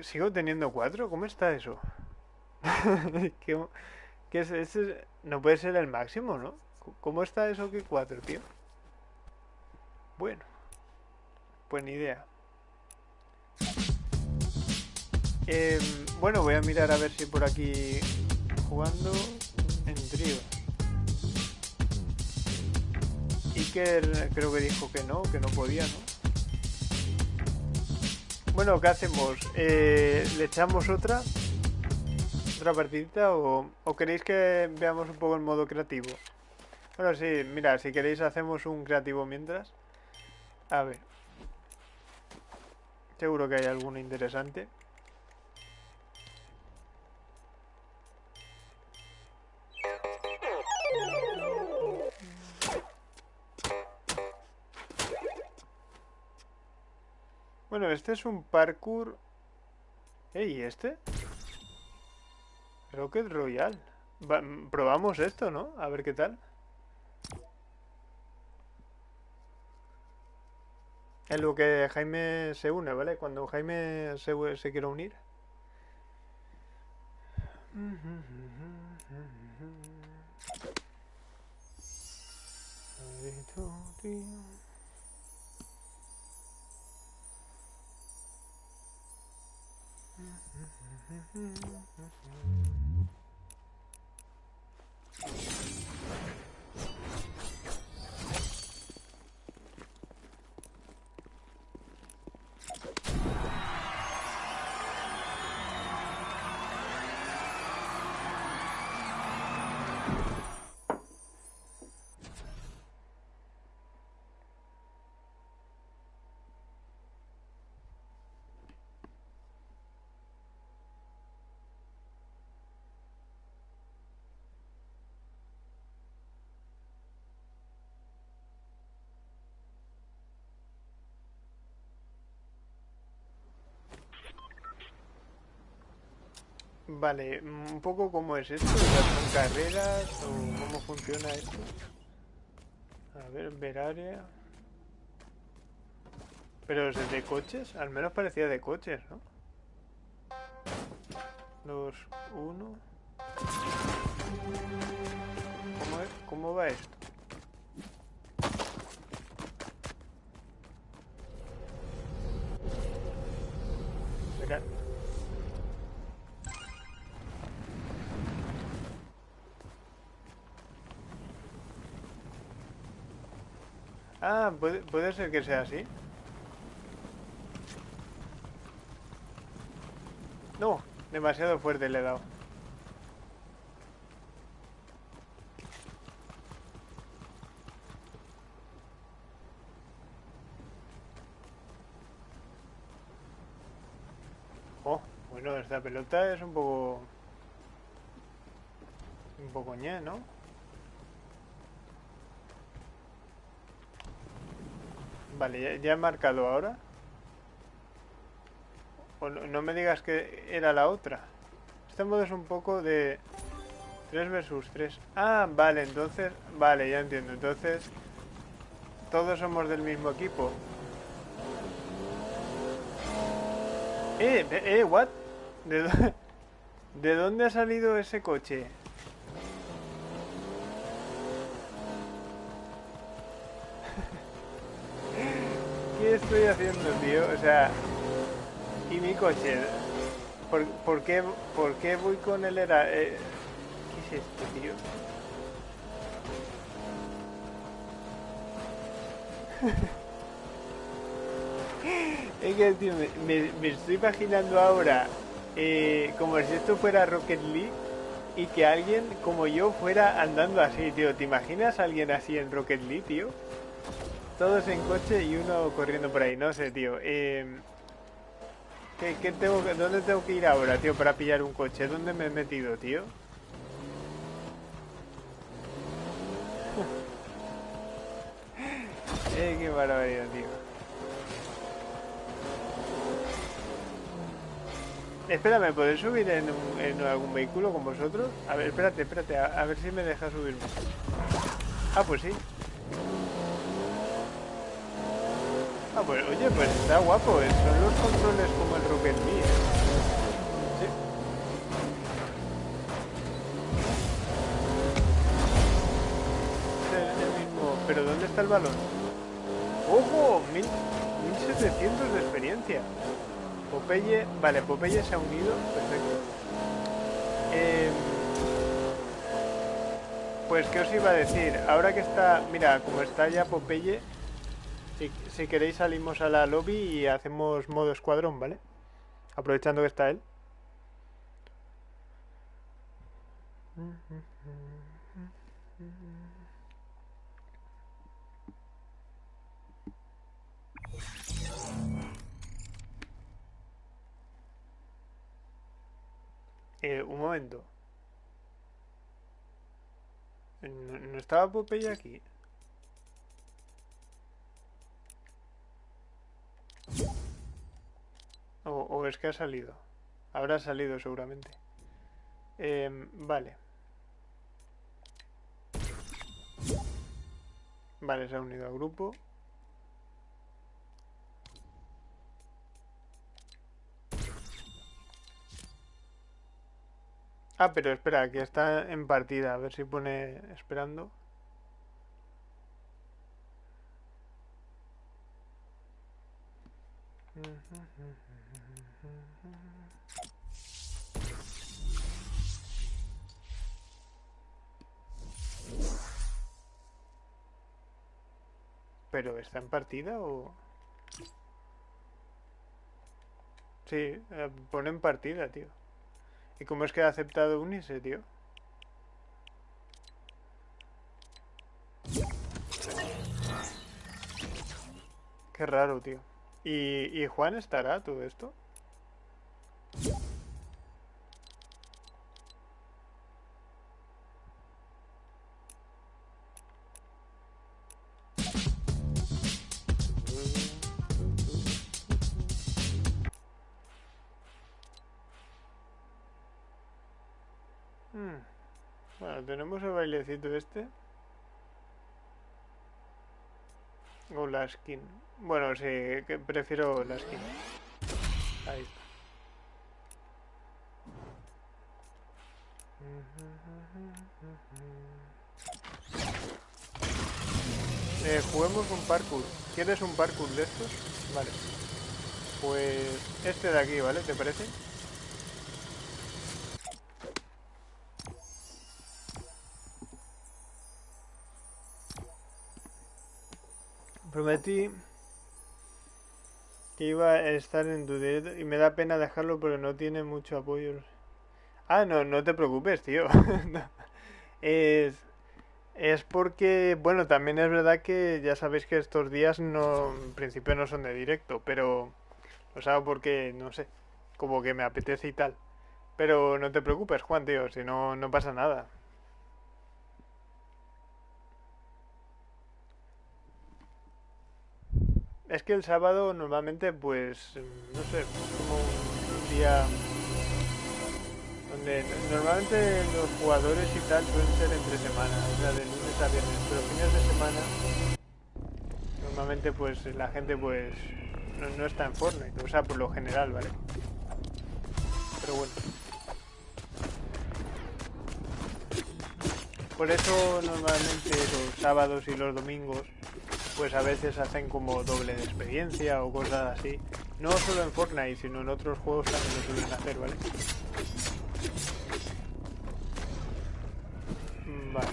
¿Sigo teniendo 4? ¿Cómo está eso? ¿Qué, es? No puede ser el máximo, ¿no? ¿Cómo está eso que 4, tío? Bueno. Pues ni idea. Em, bueno, voy a mirar a ver si por aquí jugando en trío. Iker creo que dijo que no, que no podía, ¿no? Bueno, ¿qué hacemos? Eh, ¿Le echamos otra? ¿Otra partidita? O, ¿O queréis que veamos un poco el modo creativo? Bueno, sí, mira, si queréis hacemos un creativo mientras. A ver. Seguro que hay alguno interesante. Este es un parkour... ¿y este? Rocket Royal. probamos esto, ¿no? A ver qué tal. Es lo que Jaime se une, ¿vale? Cuando Jaime se, se quiere unir. Mm-hmm. Vale, un poco cómo es esto, ¿son carreras o cómo funciona esto? A ver, ver área. Pero es de coches, al menos parecía de coches, ¿no? Dos, uno. ¿Cómo? ¿Cómo va esto? Ah, ¿puede, ser que sea así. No, demasiado fuerte le he dado. Oh, bueno, esta pelota es un poco... Un poco ñe, ¿no? Vale, ya, he marcado ahora. No, me digas que era la otra. Este modo es un poco de 3 versus 3. Ah, vale, entonces... Vale, ya entiendo. Entonces... Todos somos del mismo equipo. Eh, eh, what? ¿De, ¿De dónde ha salido ese coche? ¿Qué estoy haciendo, tío? O sea... ¿Y mi coche? ¿Por, por qué, por qué voy con el era... eh, ¿Qué es esto, tío? Es que, tío, me, estoy imaginando ahora eh, como si esto fuera Rocket League y que alguien como yo fuera andando así, tío. ¿Te imaginas a alguien así en Rocket League, tío? Todos en coche y uno corriendo por ahí, no sé, tío. Eh, ¿qué, qué tengo, que- ¿Dónde tengo que ir ahora, tío, para pillar un coche? ¿Dónde me he metido, tío? eh, qué barbaridad, tío. Espera, ¿me podéis subir en algún vehículo con vosotros? A ver, espérate, espérate, a, a ver si me deja subirme. Ah, pues sí. Ah, pues oye, pues está guapo, eh, son los controles como el Rocket League. Sí. Pero ¿dónde está el balón? ¡Ojo! Mil- 1700 de experiencia. Popeye, vale, Popeye se ha unido, perfecto. Em, pues, ¿qué os iba a decir? Ahora que está, mira, como está ya Popeye, si, si queréis salimos a la lobby y hacemos modo escuadrón, ¿vale? Aprovechando que está él. Eh, un momento. ¿No, no estaba Popeye aquí? O, es que ha salido. Habrá salido seguramente. Em, vale. Vale, se ha unido al grupo. Ah, pero espera, que está en partida. A ver si pone esperando. ¿Pero está en partida o...? Sí, eh, pone en partida, tío. ¿Y cómo es que ha aceptado unirse, tío? Qué raro, tío. ¿Y, Juan estará todo esto? Hmm. Bueno, tenemos el bailecito este. O la skin. Bueno, sí, que prefiero la skin. Ahí está. Eh, juguemos un parkour. ¿Quieres un parkour de estos? Vale. Pues este de aquí, ¿vale? ¿Te parece? Prometí iba a estar en tu y me da pena dejarlo porque no tiene mucho apoyo. Ah, no, no te preocupes, tío. Es, es porque, bueno, también es verdad que ya sabéis que estos días no, en principio no son de directo, pero los hago porque, no sé, como que me apetece y tal. Pero no te preocupes, Juan, tío, si no, no pasa nada. Es que el sábado normalmente, pues, no sé, como un día donde normalmente los jugadores y tal suelen ser entre semana, o sea, de lunes a viernes, pero fines de semana normalmente pues la gente pues no, no está en Fortnite, o sea, por lo general, ¿vale? Pero bueno. Por eso normalmente los sábados y los domingos pues a veces hacen como doble de experiencia o cosas así. No solo en Fortnite, sino en otros juegos también lo suelen hacer, ¿vale? Vale.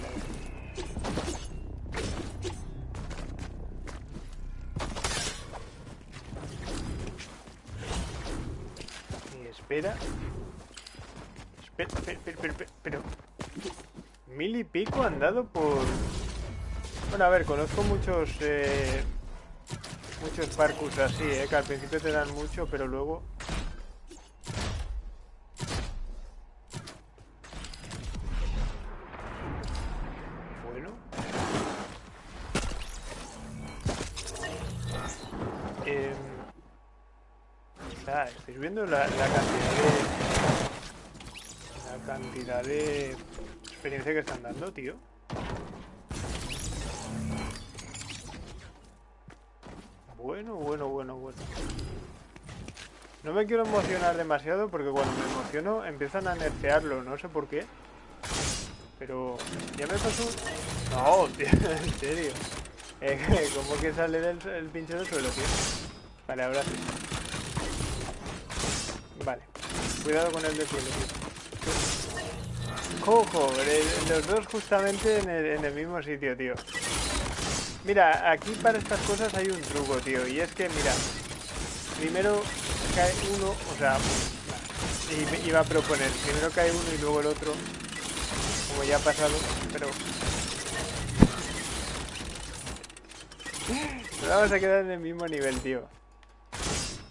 Y espera. Espera, espera, espera, espera. Mil y pico han dado por... Bueno, a ver, conozco muchos... Eh, muchos parkours así, eh, que al principio te dan mucho, pero luego... Bueno. Eh, ah, estáis viendo la, la cantidad de... La cantidad de experiencia que están dando, tío. Bueno, bueno, bueno, bueno. No me quiero emocionar demasiado porque cuando me emociono empiezan a nerfearlo, no sé por qué. Pero ya me pasó... No, tío, en serio. Eh, ¿Cómo que sale del el pinche del suelo, tío? Vale, ahora sí. Vale. Cuidado con el de suelo, tío. Cojo, los dos justamente en el, en el mismo sitio, tío. Mira, aquí para estas cosas hay un truco, tío. Y es que, mira, primero cae uno, o sea, y iba a proponer, primero cae uno y luego el otro, como ya ha pasado, pero... Nos vamos a quedar en el mismo nivel, tío.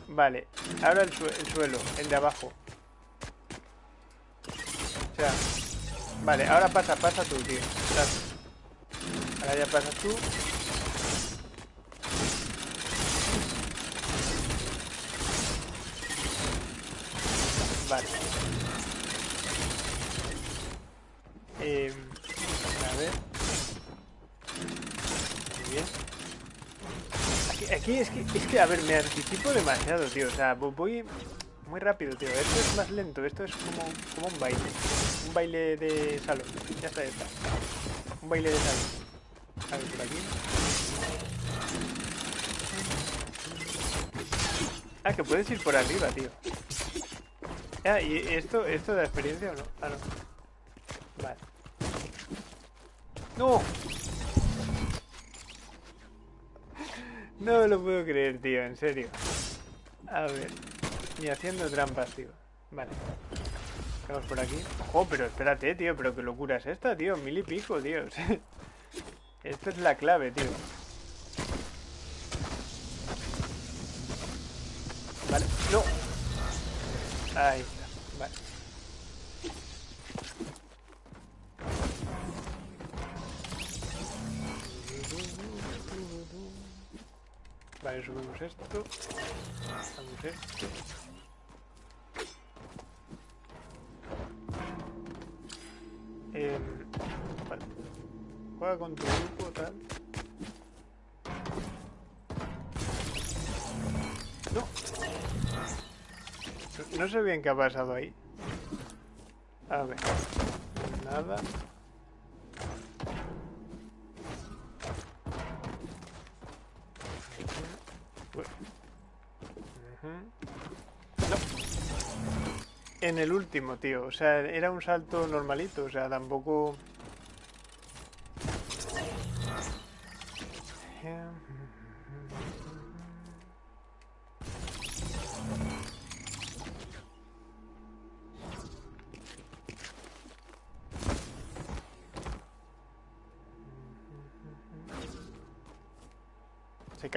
Vale, ahora el, el suelo, el de abajo. O sea, vale, ahora pasa, pasa tú, tío. Ahora ya pasas tú. Vale. Eh, a ver. Muy bien. Aquí, aquí, es, que, es que, a ver, me anticipo demasiado, tío. O sea, voy muy rápido, tío. Esto es más lento. Esto es como, como un baile. Un baile de salón. Ya está, ya está. Un baile de salón. A ver, por aquí. Ah, que puedes ir por arriba, tío. Ah, ¿y esto, esto da experiencia o no? Ah, no. Vale. ¡No! No lo puedo creer, tío, en serio. A ver. Ni haciendo trampas, tío. Vale. Vamos por aquí. Oh, pero espérate, tío. Pero qué locura es esta, tío. Mil y pico, tío. Esto es la clave, tío. Vale. No. Ahí está. Vale. Vale, subimos esto. Hacemos esto. Eh, vale. Juega con tu sé bien qué ha pasado ahí. A ver. Nada. No. En el último, tío. O sea, era un salto normalito. O sea, tampoco...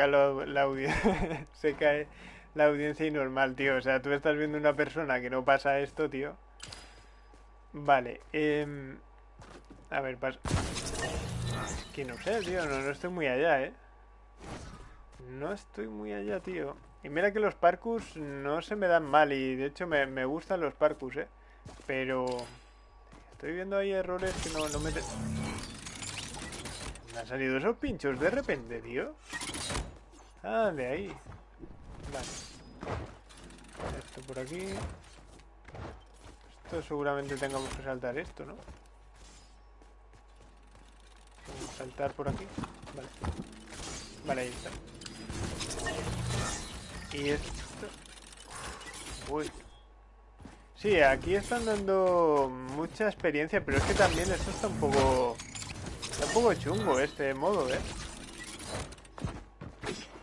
la, audiencia. se cae la audiencia y normal, tío. O sea, tú estás viendo una persona que no pasa esto, tío. Vale. Eh... A ver, pasa. Que no sé, tío. No, no estoy muy allá, ¿eh? No estoy muy allá, tío. Y mira que los parkus no se me dan mal y de hecho me, me gustan los parkus, ¿eh? Pero... Estoy viendo ahí errores que no, no me... Me han salido esos pinchos de repente, tío. Ah, de ahí. Vale. Esto por aquí. Esto seguramente tengamos que saltar esto, ¿no? Saltar por aquí. Vale. Vale, ahí está. Y esto... Uy. Sí, aquí están dando mucha experiencia, pero es que también esto está un poco... Está un poco chungo este modo, ¿eh?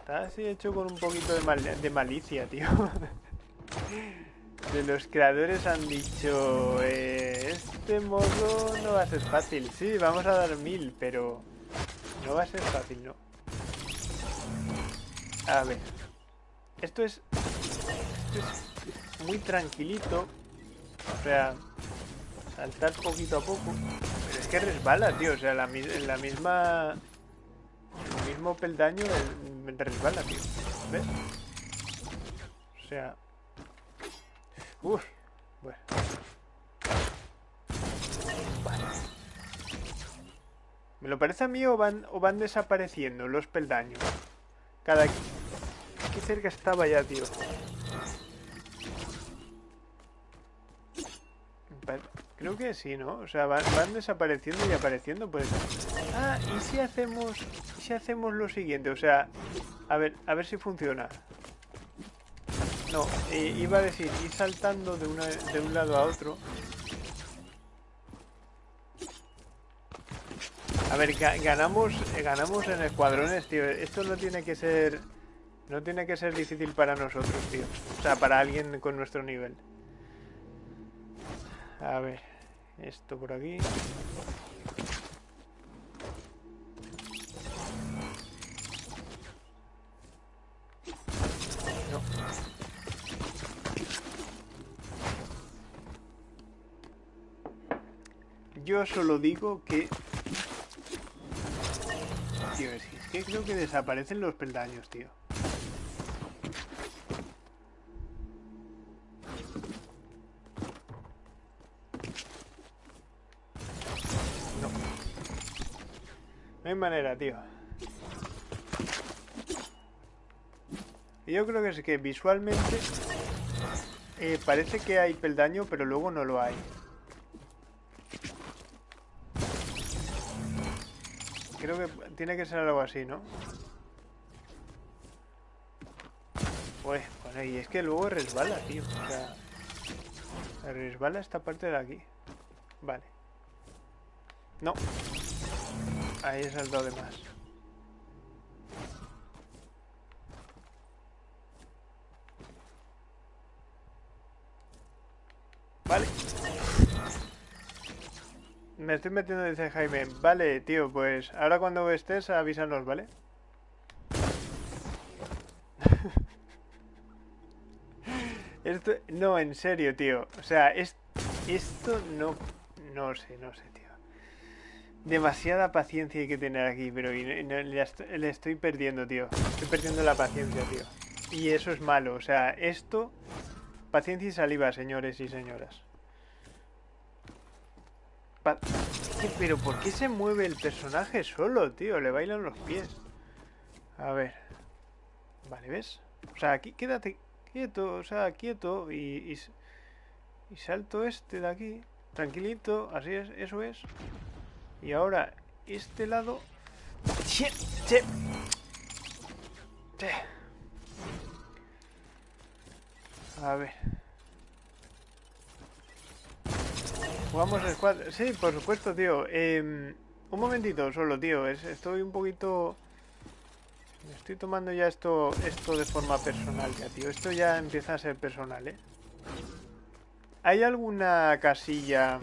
Está así hecho con un poquito de, malicia, tío. de los creadores han dicho... Eh, este modo no va a ser fácil. Sí, vamos a dar mil, pero... No va a ser fácil, ¿no? A ver. Esto es... Esto es muy tranquilito. O sea... Saltar poquito a poco. Pero es que resbala, tío. O sea, la, la misma... El mismo peldaño me resbala, tío. ¿Ves? O sea... Uf. Bueno. ¿Me lo parece a mí o van, o van desapareciendo los peldaños? Cada... Qué cerca estaba ya, tío. Creo que sí, ¿no? O sea, van, desapareciendo y apareciendo, pues. Ah, ¿y si hacemos. ¿Y si hacemos lo siguiente? O sea, a ver, a ver si funciona. No, iba a decir, ir saltando de, una, de un lado a otro. A ver, ganamos, ganamos en escuadrones, tío. Esto no tiene que ser... No tiene que ser difícil para nosotros, tío. O sea, para alguien con nuestro nivel. A ver. Esto por aquí. Yo solo digo que... Tío, es que creo que desaparecen los peldaños, tío. Manera, tío. Yo creo que es que visualmente eh, parece que hay peldaño, pero luego no lo hay. Creo que tiene que ser algo así, ¿no? Pues, bueno, y es que luego resbala, tío. O sea, resbala esta parte de aquí. Vale. No. Ahí he saltado de más. Vale. Me estoy metiendo, dice Jaime. Vale, tío, pues ahora cuando estés avísanos, ¿vale? esto, no, en serio, tío. O sea, es, esto no... No sé, no sé. Demasiada paciencia hay que tener aquí, pero le, estoy perdiendo, tío. Estoy perdiendo la paciencia, tío. Y eso es malo. O sea, esto... Paciencia y saliva, señores y señoras. pero ¿por qué se mueve el personaje solo, tío? Le bailan los pies. A ver. Vale, ¿ves? O sea, aquí quédate quieto, o sea, quieto y, y, y salto este de aquí. Tranquilito, así es, eso es. Y ahora, este lado... A ver. Jugamos el squad. Sí, por supuesto, tío. Em, un momentito solo, tío. estoy un poquito... Estoy tomando ya esto, esto de forma personal ya, tío. Esto ya empieza a ser personal, ¿eh? ¿Hay alguna casilla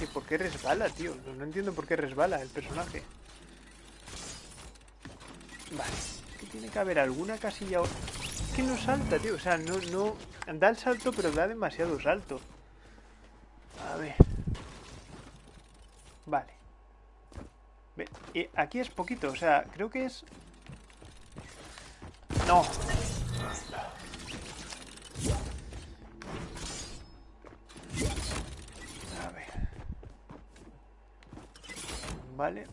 ¿Y por qué resbala, tío? No, entiendo por qué resbala el personaje. Vale. Que tiene que haber alguna casilla... Que no salta, tío. O sea, no, no... Da el salto, pero da demasiado salto. A ver. Vale. Aquí es poquito. O sea, creo que es... No. Vale.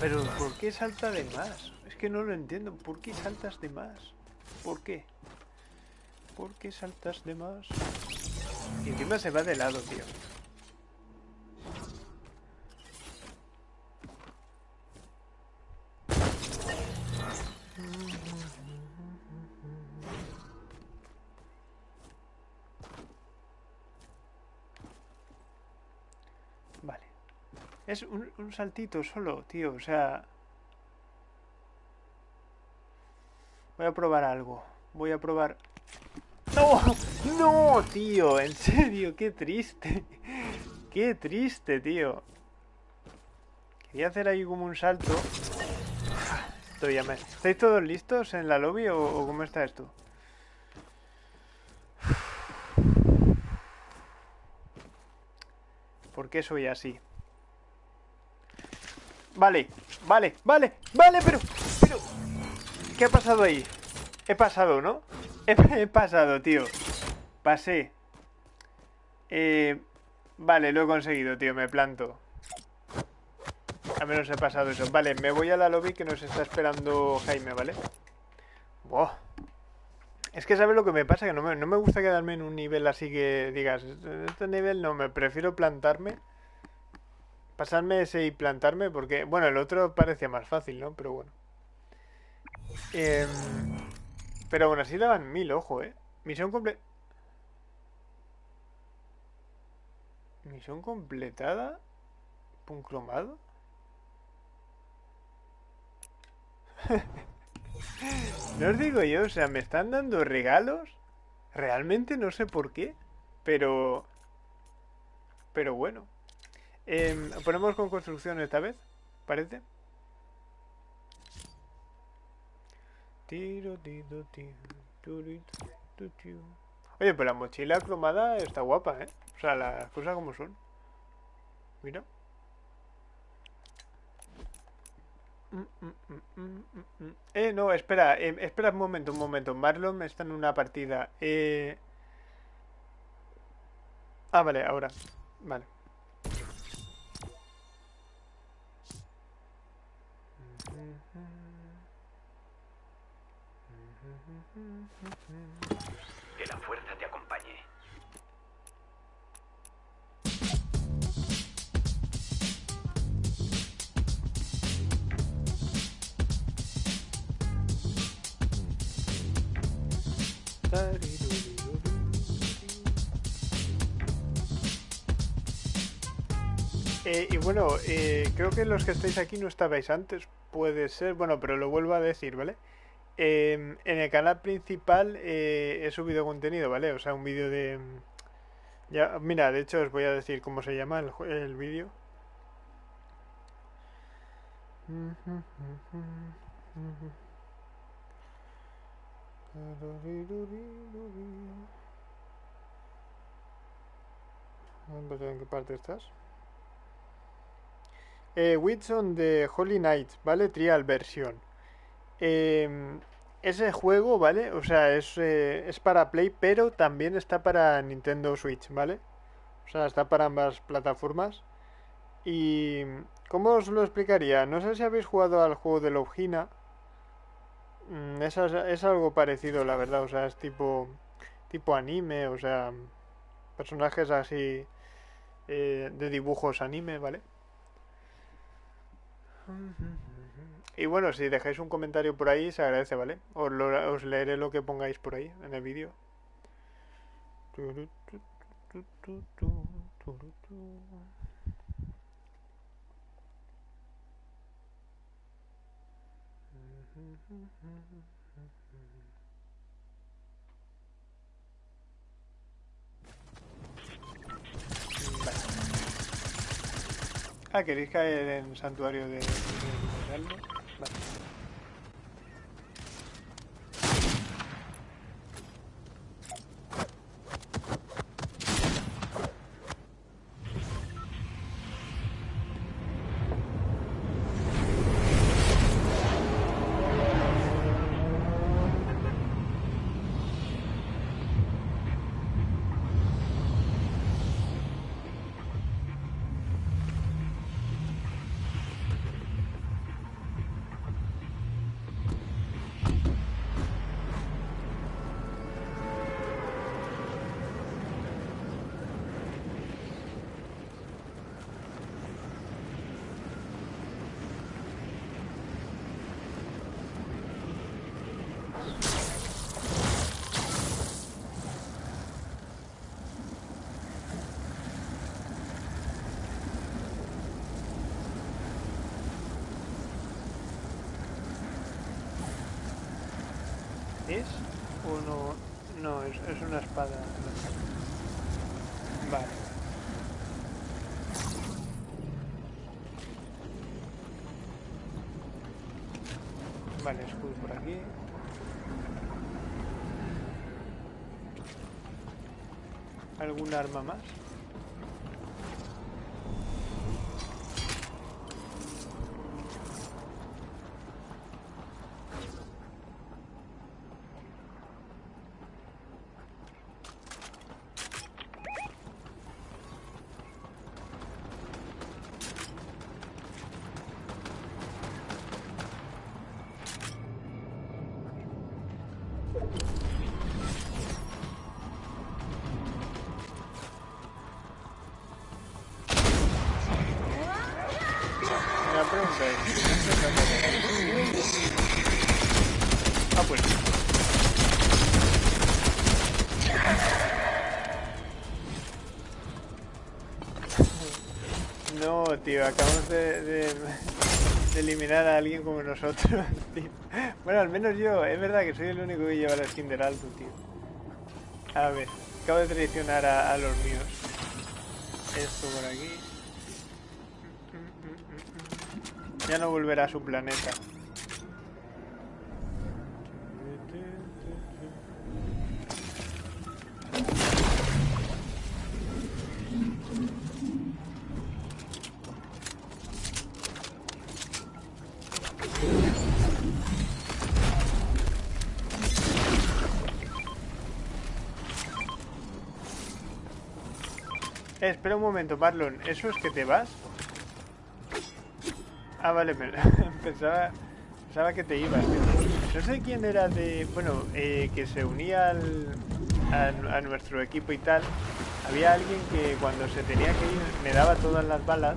Pero ¿por qué salta de más? Es que no lo entiendo. ¿Por qué saltas de más? ¿Por qué? ¿Por qué saltas de más? Y encima se va de lado, tío. Es un, un saltito solo, tío, o sea... Voy a probar algo. Voy a probar... ¡No! ¡No, tío! En serio, qué triste. Qué triste, tío. Quería hacer ahí como un salto. ¿Estáis todos listos en la lobby o, o cómo está esto? ¿Por qué soy así? Vale, vale, vale, vale, pero... pero ¿Qué ha pasado ahí? He pasado, ¿no? He, pasado, tío. Pasé. Eh, vale, lo he conseguido, tío. Me planto. Al menos he pasado eso. Vale, me voy a la lobby que nos está esperando Jaime, ¿vale? Buah. Es que sabes lo que me pasa, que no me, no me gusta quedarme en un nivel así que digas, este nivel no, me prefiero plantarme pasarme ese y plantarme porque, bueno, el otro parecía más fácil, ¿no? Pero bueno. Em, pero bueno, así daban mil, ojo, ¿eh? Misión completa... Misión completada. Puncromado. no os digo yo, o sea, me están dando regalos. Realmente no sé por qué. Pero... Pero bueno. Eh, ponemos con construcción esta vez, parece. Oye, pero la mochila cromada está guapa, ¿eh? O sea, las cosas como son. Mira. Eh, no, espera, eh, espera un momento, un momento. Marlon está en una partida. Eh... Ah, vale, ahora. Vale. Que la fuerza te acompañe. Eh, y bueno, eh, creo que los que estáis aquí no estabais antes, puede ser, bueno, pero lo vuelvo a decir, ¿vale? Em, en el canal principal eh, he subido contenido, ¿vale? O sea, un vídeo de... Ya, mira, de hecho os voy a decir cómo se llama el, el vídeo. ¿En qué parte estás? Eh, Whitson de Holy Knight, ¿vale? Trial versión. Em, ese juego, ¿vale? O sea, es, eh, es para Play, pero también está para Nintendo Switch, ¿vale? O sea, está para ambas plataformas. Y... ¿Cómo os lo explicaría? No sé si habéis jugado al juego de Logina. Mm, es, es, algo parecido, la verdad. O sea, es tipo, tipo anime, o sea, personajes así eh, de dibujos anime, ¿vale? Y bueno, si dejáis un comentario por ahí, se agradece, ¿vale? Os, leeré lo que pongáis por ahí en el vídeo. Ah, ¿queréis caer en santuario de, de, Vale. ¿Es no? Es una espada. Vale. Vale, escudo por aquí. ¿Algún arma más? De, eliminar a alguien como nosotros, tío. Bueno, al menos yo, es verdad que soy el único que lleva la skin del alto, tío. A ver, acabo de traicionar a los míos. Esto por aquí. Ya no volverá a su planeta. Momento, Marlon. ¿Eso es que te vas? Ah, vale, pensaba, pensaba que te ibas. No sé quién era de... Bueno, eh, que se unía al, a, nuestro equipo y tal. Había alguien que cuando se tenía que ir me daba todas las balas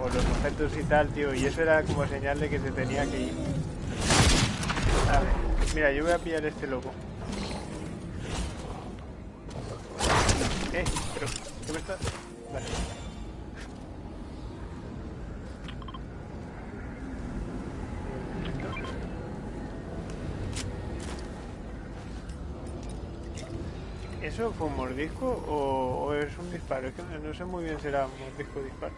o los objetos y tal, tío. Y eso era como señal de que se tenía que ir. A ver, mira, yo voy a pillar este loco. Eh. ¿Qué me estás...? Vale. ¿Eso fue un mordisco o, es un disparo? Es que no sé muy bien si era mordisco o disparo.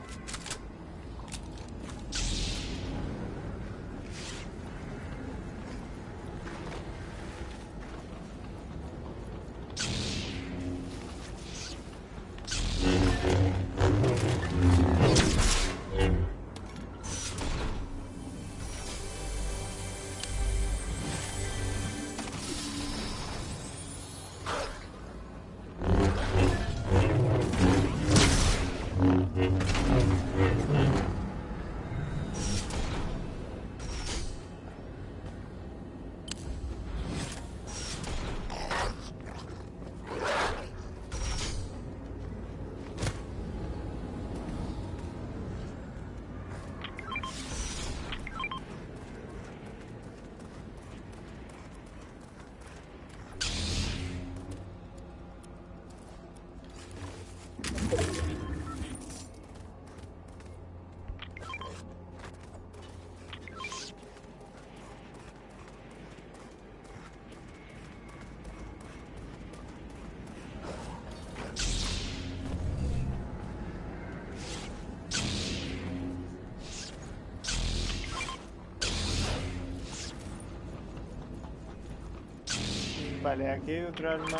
Vale, aquí hay otra arma.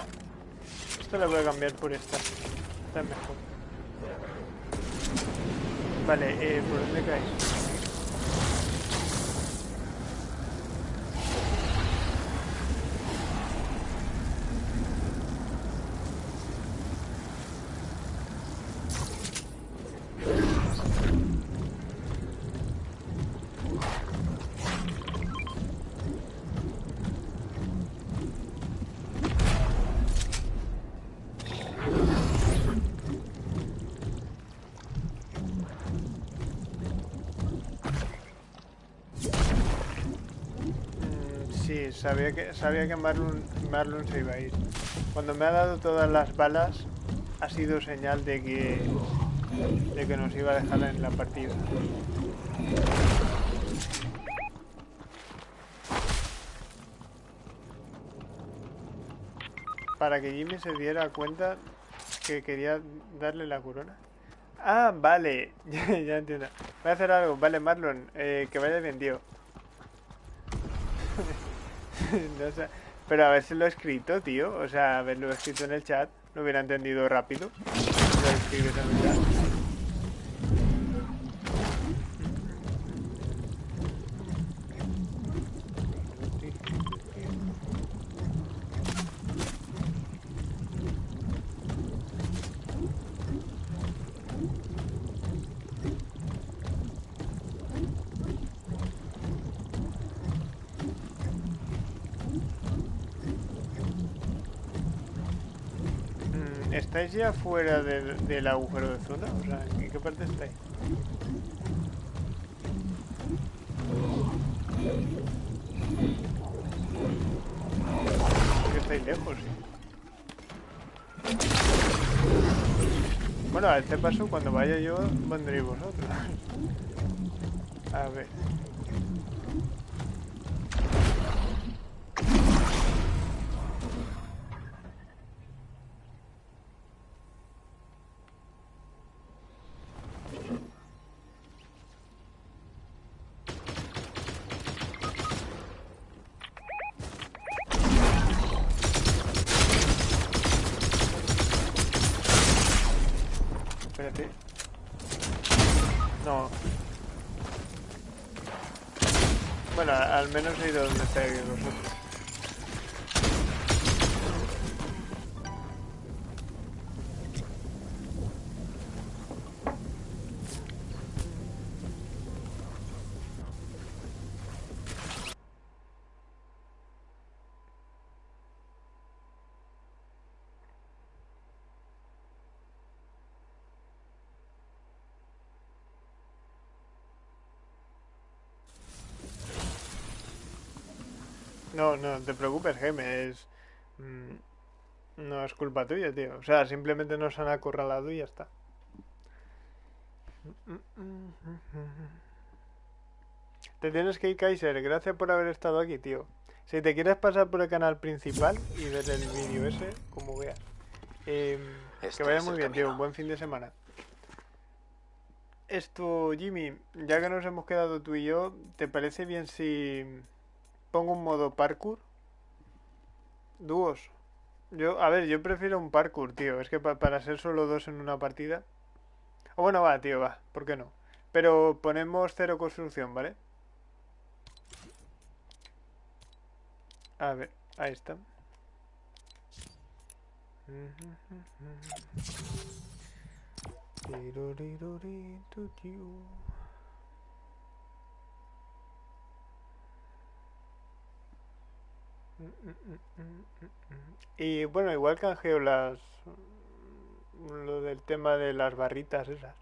Esta la voy a cambiar por esta. Esta es mejor. Vale, eh, ¿por dónde caes? Sabía que, sabía que Marlon, Marlon se iba a ir. Cuando me ha dado todas las balas, ha sido señal de que, de que nos iba a dejar en la partida. Para que Jimmy se diera cuenta que quería darle la corona. Ah, vale, ya, ya entiendo. Voy a hacer algo, vale, Marlon, eh, que vaya bien, tío. No sé, Pero a ver si lo he escrito, tío. O sea, haberlo escrito en el chat, lo hubiera entendido rápido. Lo escribes en el chat. ¿Estáis ya fuera del, agujero de zona? O sea, ¿en qué parte estáis? Porque estáis lejos, sí. Bueno, a este paso, cuando vaya yo, vendréis vosotros. A ver. Espérate. No. Bueno, a- al menos he ido donde estáis vosotros. No, no te preocupes, Geme, es... mm, no es culpa tuya, tío. O sea, simplemente nos han acorralado y ya está. Te tienes que ir, Kaiser. Gracias por haber estado aquí, tío. Si te quieres pasar por el canal principal y ver el vídeo ese, como veas. Em, que vaya muy bien, tío. camino. Buen fin de semana. Esto, Jimmy, ya que nos hemos quedado tú y yo, ¿te parece bien si pongo un modo parkour? Dúos. Yo, a ver, yo prefiero un parkour, tío. Es que pa- para ser solo dos en una partida. O bueno, va, tío, va. ¿Por qué no? Pero ponemos cero construcción, ¿vale? A ver, ahí está. Y bueno, igual canjeo las. Lo del tema de las barritas esas.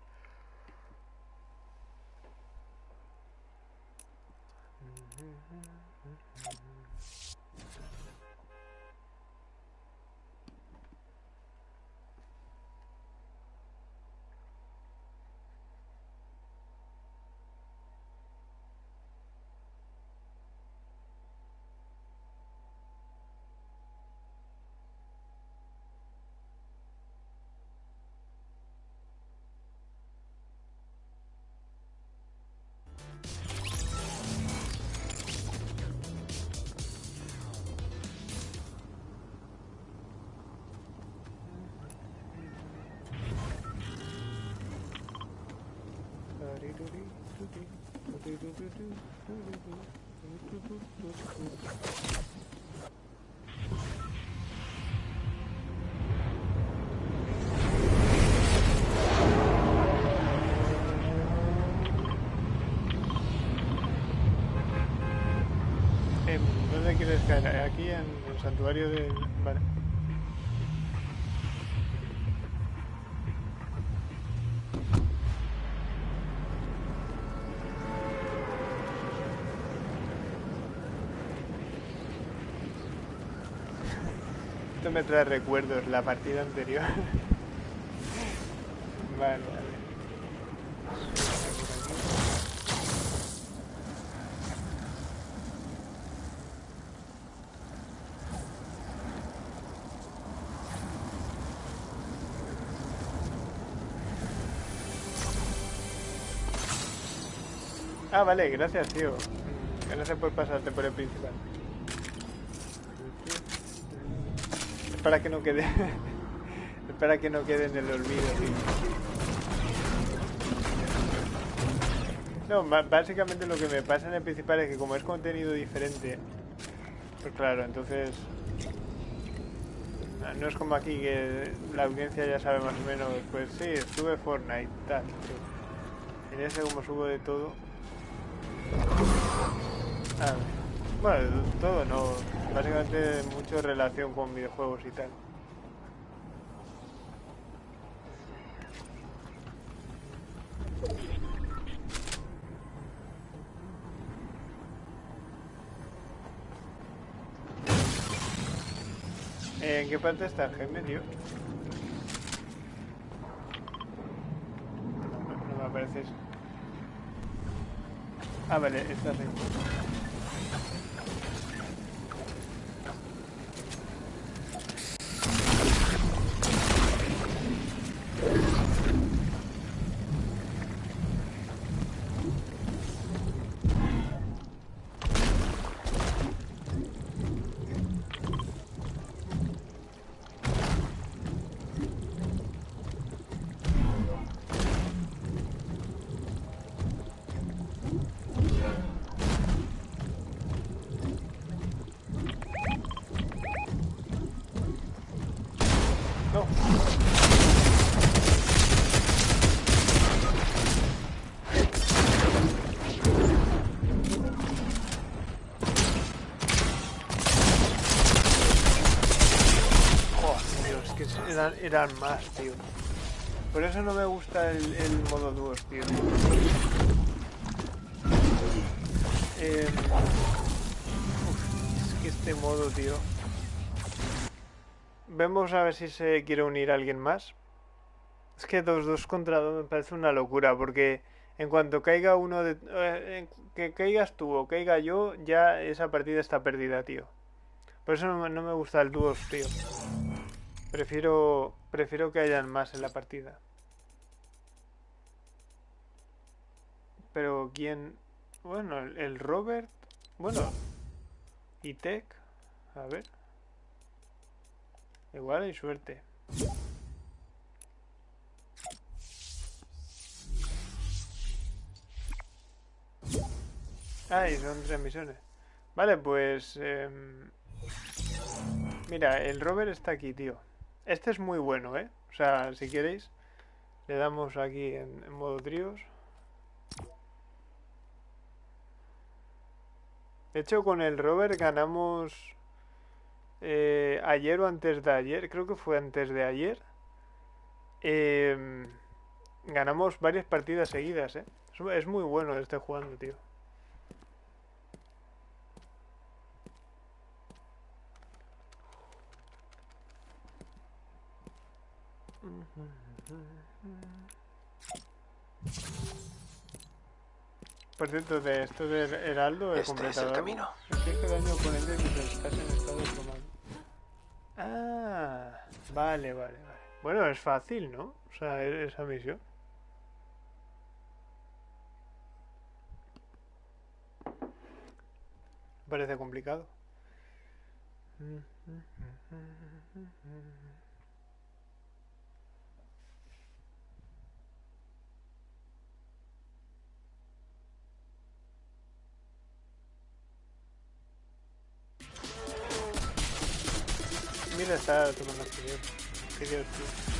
santuario de... Vale. Esto me trae recuerdos, la partida anterior. vale. Ah, vale, gracias, tío. Gracias por pasarte por el principal. Es para que no quede... es para que no quede en el olvido, tío. No, básicamente lo que me pasa en el principal es que como es contenido diferente, pues claro, entonces... ah, No es como aquí que la audiencia ya sabe más o menos, pues sí, sube Fortnite, tal. En ese como subo de todo... Bueno, todo no. Básicamente mucho relación con videojuegos y tal. ¿En qué parte está el geme, tío? No, no- me aparece eso. Ah, vale, está ahí. Eran, más, tío. Por eso no me gusta el, modo dúos, tío. Eh, es que este modo, tío. Vemos a ver si se quiere unir alguien más. Es que dos, dos contra dos me parece una locura, porque en cuanto caiga uno de... eh, que caigas tú o caiga yo, ya esa partida está perdida, tío. Por eso no, no me gusta el dúos, tío. Prefiero, prefiero que hayan más en la partida. Pero quién... Bueno, el, Robert... Bueno. Y Tech. A ver. Igual hay suerte. Ah, y son tres misiones. Vale, pues... em, Mira, el Robert está aquí, tío. Este es muy bueno, ¿eh? O sea, si queréis, le damos aquí en, modo tríos. De hecho, con el Robert ganamos eh, ayer o antes de ayer, creo que fue antes de ayer. em, ganamos varias partidas seguidas, ¿eh? Es muy bueno este jugando, tío. Por cierto, de esto del Heraldo he Este es el completado. camino. Inflige daño al oponente mientras estás en estado de comando. Ah, vale, vale, vale. Bueno, es fácil, ¿no? O sea, esa misión. Parece complicado. Mira, está tomando acción. Qué divertido.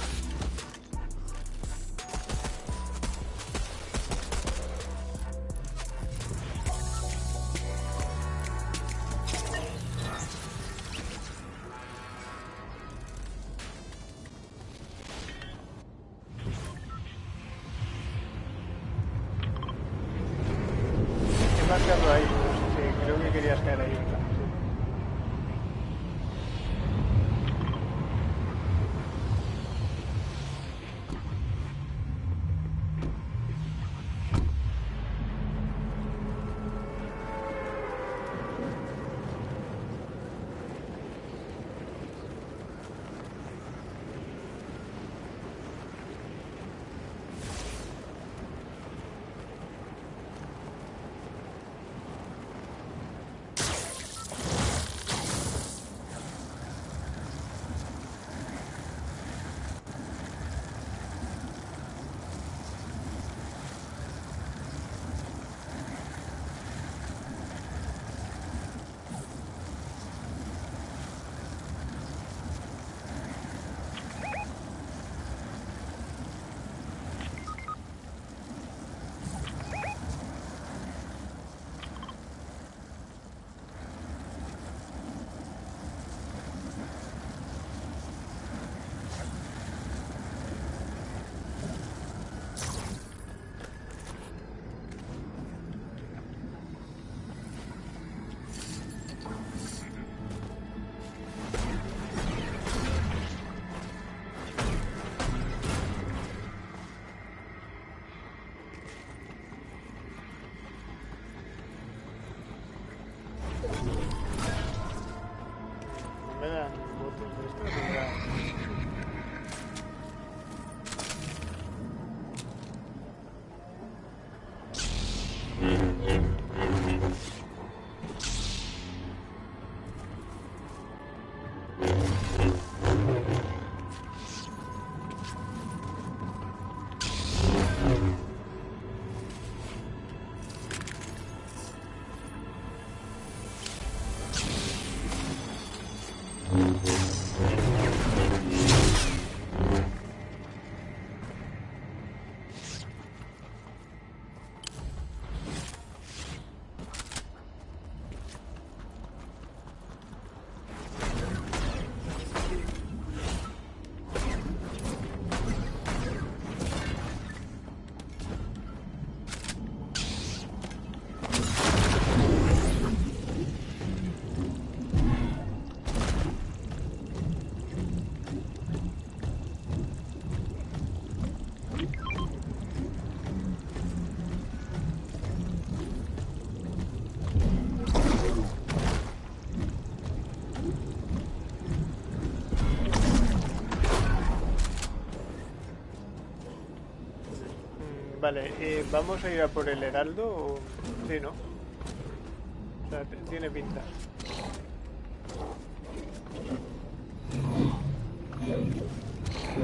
Vale, eh, ¿vamos a ir a por el heraldo o...? Sí, ¿no? O sea, tiene pinta.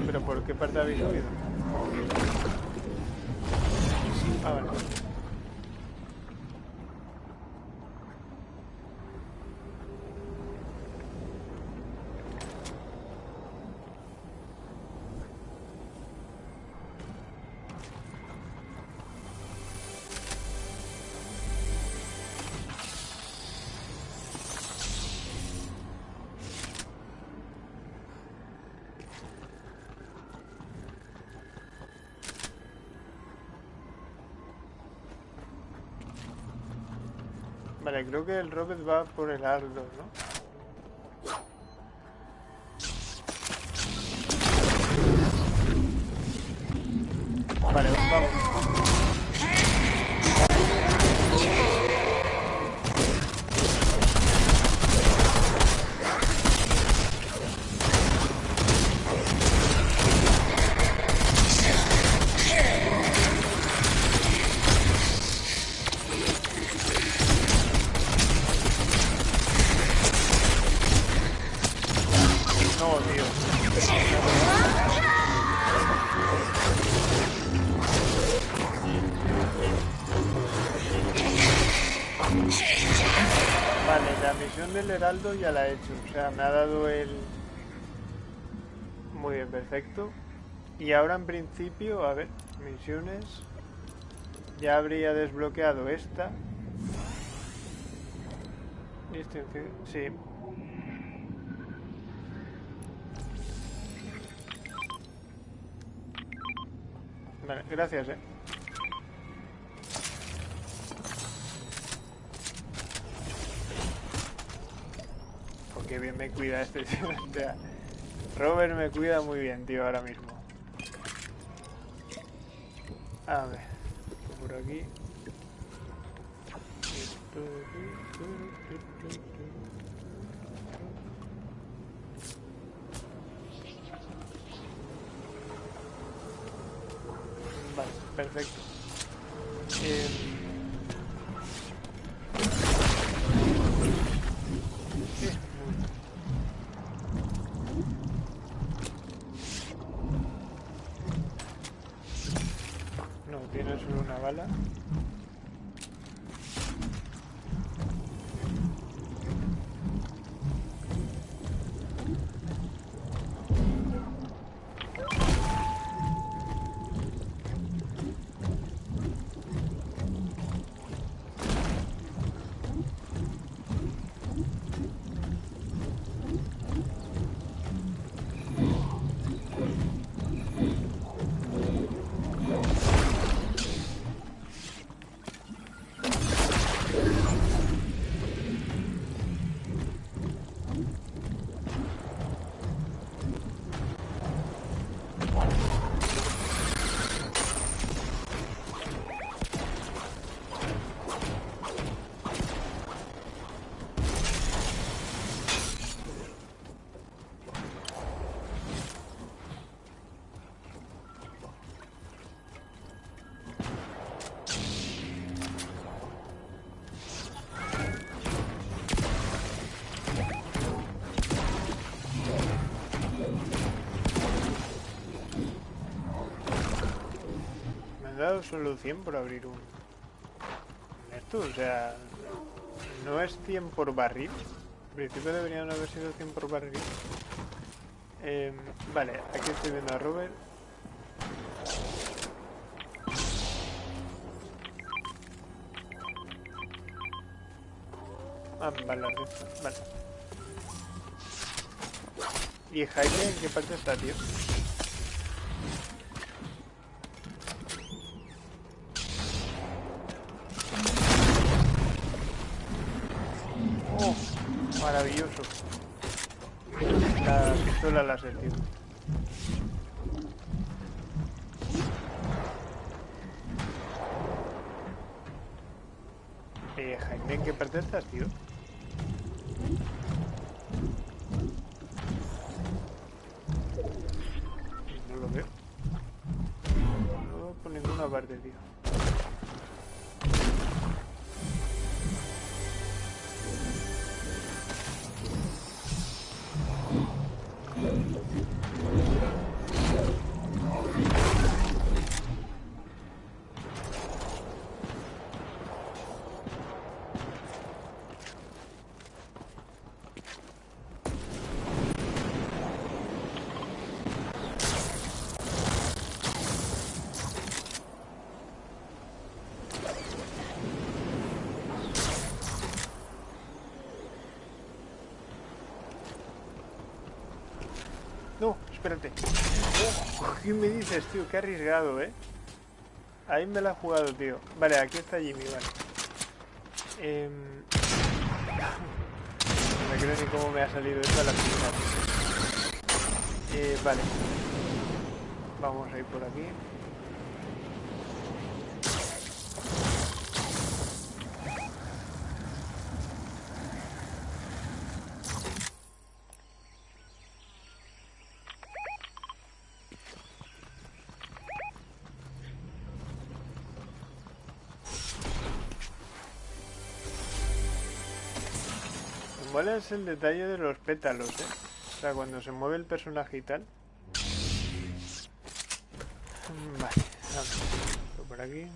¿Pero por qué parte habéis subido? Creo que el Robert va por el heraldo, ¿no? Ya la he hecho. O sea, me ha dado el... Muy bien, perfecto. Y ahora en principio, a ver, misiones... Ya habría desbloqueado esta. Distinción, sí. Vale, gracias, eh. Qué bien me cuida este Robert me cuida muy bien, tío, ahora mismo. A ver, por aquí. Vale, perfecto. Eh, Solo 100 por abrir un... Esto, o sea... No es 100 por barril. En principio deberían haber sido 100 por barril. Em, vale, aquí estoy viendo a Robert. Ah, vale, vale. ¿Y Jaime en qué parte está, tío? Espérate. Oh, ¿Qué me dices, tío? Qué arriesgado, ¿eh? Ahí me la he jugado, tío. Vale, aquí está Jimmy, vale. Eh... No me creo ni cómo me ha salido esto a la primera. Eh, vale. Vamos a ir por aquí. Es el detalle de los pétalos, ¿eh? O sea, cuando se mueve el personaje y tal. Vale, por aquí.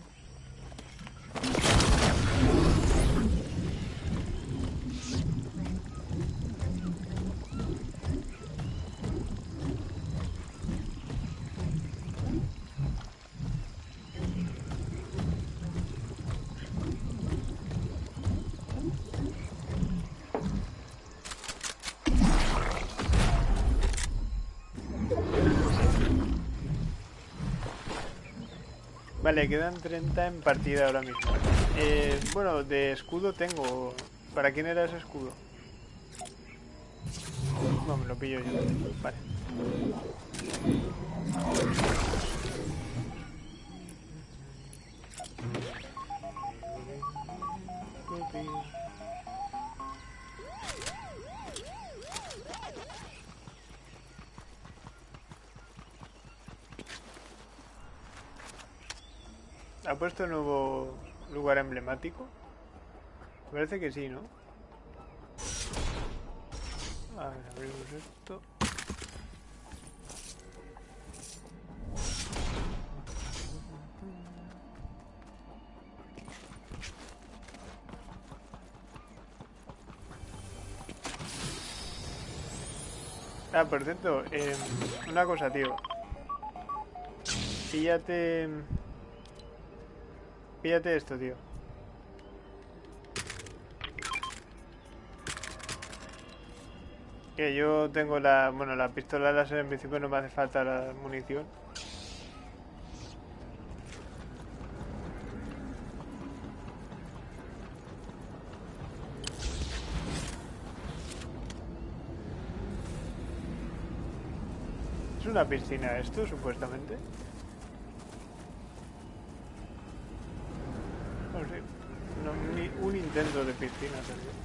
Vale, quedan 30 en partida ahora mismo. Eh, bueno, de escudo tengo. ¿Para quién era ese escudo? No, me lo pillo yo. Vale. Puesto nuevo lugar emblemático? Parece que sí, ¿no? A ver, abrimos esto. Ah, por cierto, eh, una cosa, tío. Píllate... Píllate esto, tío. Que yo tengo la... Bueno, la pistola láser en principio no me hace falta la munición. ¿Es una piscina esto, supuestamente? Intento de piscina también.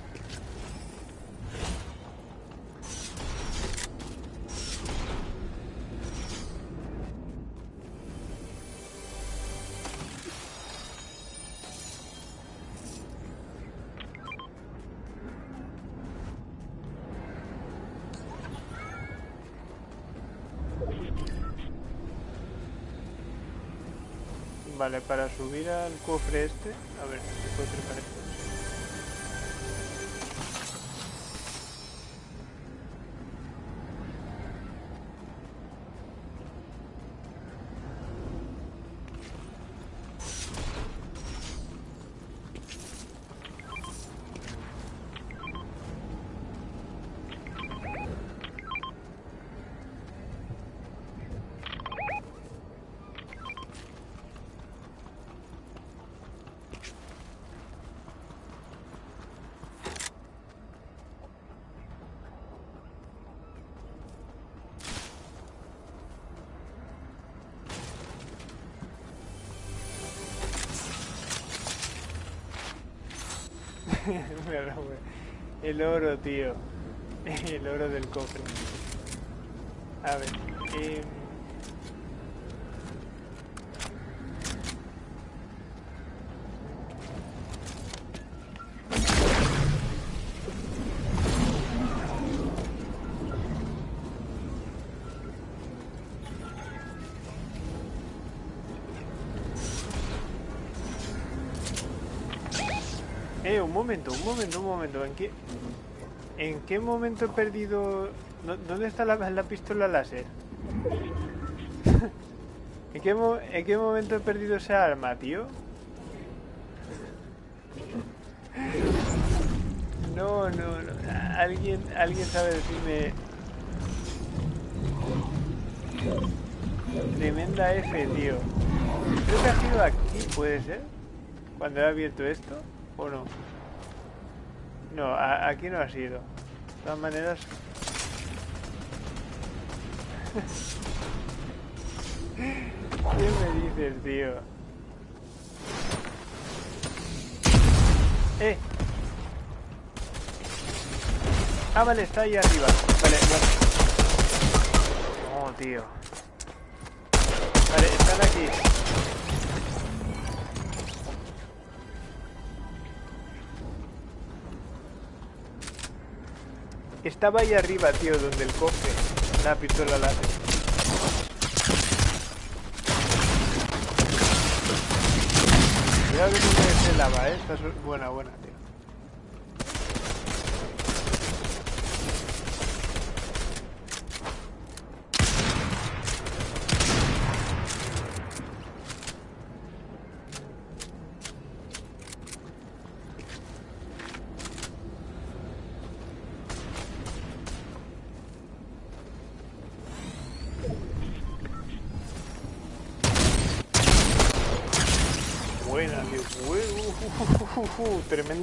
Vale, para subir al cofre este, a ver, ¿qué puedo trepar El oro, tío. El oro del cofre. A ver. em, momento, un momento, un momento. ¿En qué, en qué momento he perdido... ¿Dó- ¿Dónde está la, la pistola láser? ¿En qué, ¿En qué momento he perdido esa arma, tío? No, no, no. ¿Alguien, alguien sabe decirme... Tremenda F, tío. Creo que ha sido aquí, ¿puede ser? Cuando he abierto esto, ¿o no? No, aquí no ha sido. De todas maneras... ¿Qué me dices, tío? ¡Eh! Ah, vale, está ahí arriba. Vale, bueno. No, tío. Vale, están aquí. Estaba ahí arriba, tío, donde el cofre. La pistola láser. Cuidado que no se lava, eh. Esta es buena, buena, tío.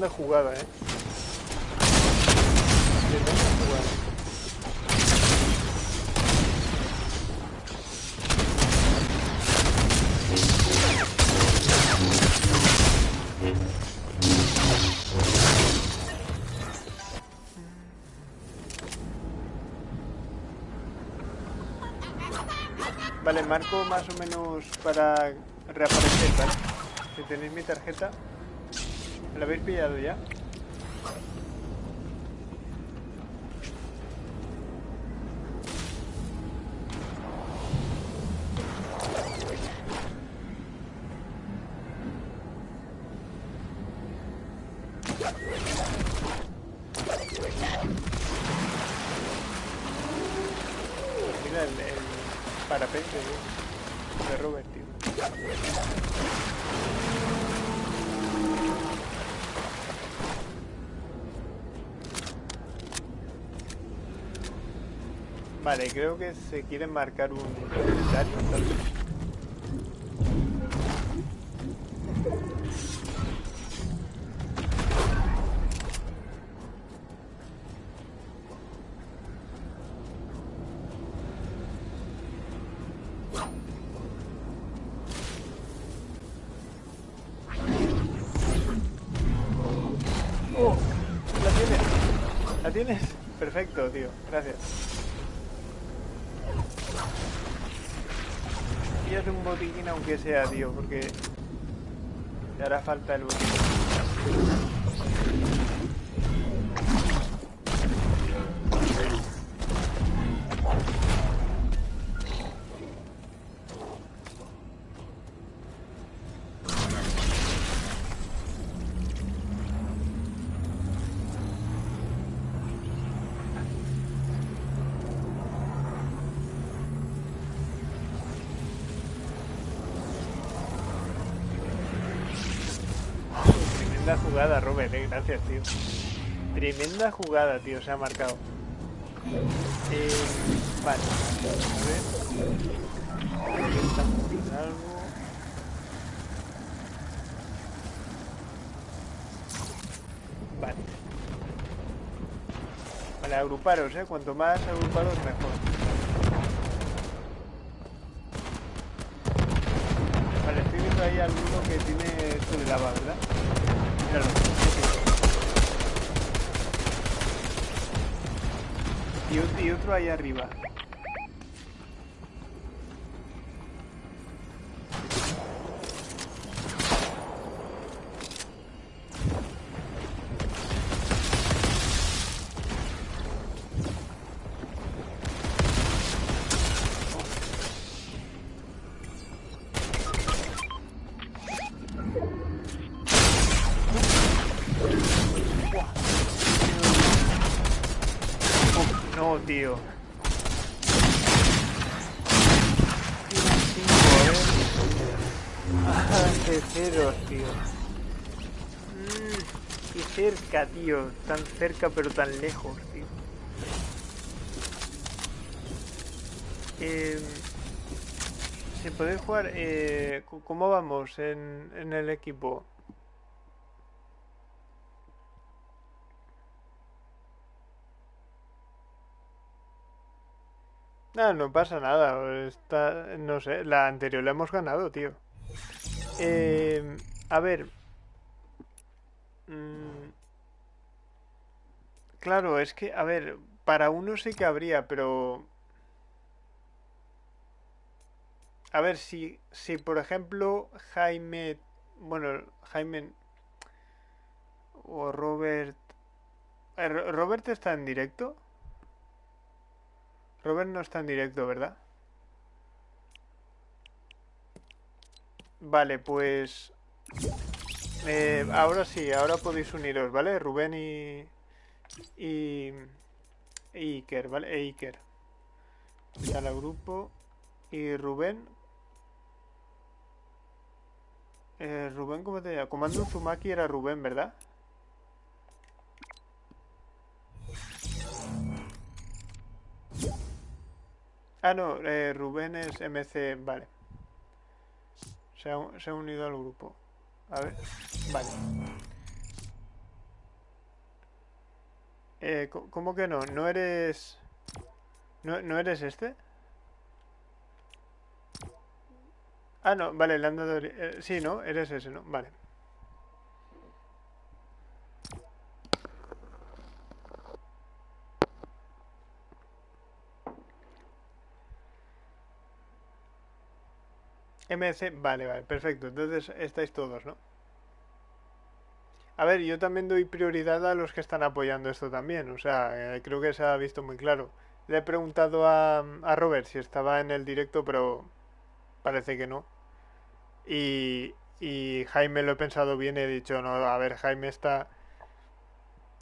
Jugada, eh. Tremenda jugada. Vale, marco más o menos para reaparecer, ¿vale? Si tenéis mi tarjeta, ¿la habéis pillado ya? Mira el, el parapente tío, de Robert, tío. Vale, creo que se quiere marcar un. Aunque sea, tío, porque te hará falta el botiquín. Robert, eh. Gracias, tío. Tremenda jugada, tío. Se ha marcado. Eh, vale. A ver. Algo. Vale. Vale, agruparos, eh. Cuanto más agrupados, mejor. Vale, estoy viendo ahí alguno que tiene esto de lava, ¿verdad? Míralo. sí, sí. Y, ot- y otro ahí arriba. Tan cerca pero tan lejos, tío. Eh, ¿Se puede jugar? Eh, ¿Cómo vamos en, en el equipo? No, no pasa nada. Está, no sé, la anterior la hemos ganado, tío. Eh, a ver. Mm, claro, es que, a ver, para uno sí que habría, pero... A ver, si, si por ejemplo Jaime... Bueno, Jaime... O Robert... Eh, ¿Robert está en directo? Robert no está en directo, ¿verdad? Vale, pues... Eh, ahora sí, ahora podéis uniros, ¿vale? Rubén y... Y... Iker, ¿vale? E Iker. Está el grupo. Y Rubén... Eh, Rubén, ¿cómo te llamas? Comando Uzumaki era Rubén, ¿verdad? Ah, no, eh, Rubén es MC, vale. Se ha, se ha, unido al grupo. A ver, vale. Eh, ¿Cómo que no? ¿No eres... ¿No, ¿No eres este? Ah, no, vale, le han dado... Eh, sí, ¿no? Eres ese, ¿no? Vale. MC, vale, vale, perfecto. Entonces estáis todos, ¿no? A ver, yo también doy prioridad a los que están apoyando esto también. O sea, eh, creo que se ha visto muy claro. Le he preguntado a, a Robert si estaba en el directo, pero parece que no. Y, y Jaime lo he pensado bien he dicho, no, a ver, Jaime está,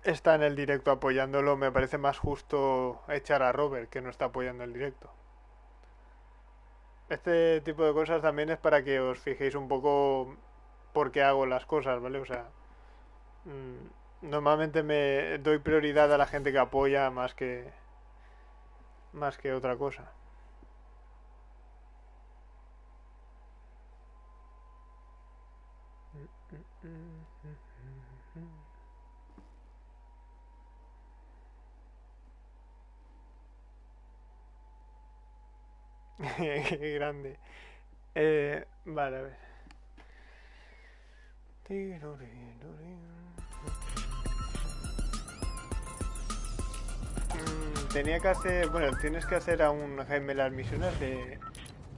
está en el directo apoyándolo. Me parece más justo echar a Robert que no está apoyando el directo. Este tipo de cosas también es para que os fijéis un poco por qué hago las cosas, ¿vale? O sea, normalmente me doy prioridad a la gente que apoya más que más que otra cosa. Qué grande. Eh, vale, a ver. Tenía que hacer, bueno, tienes que hacer aún Jaime las misiones de,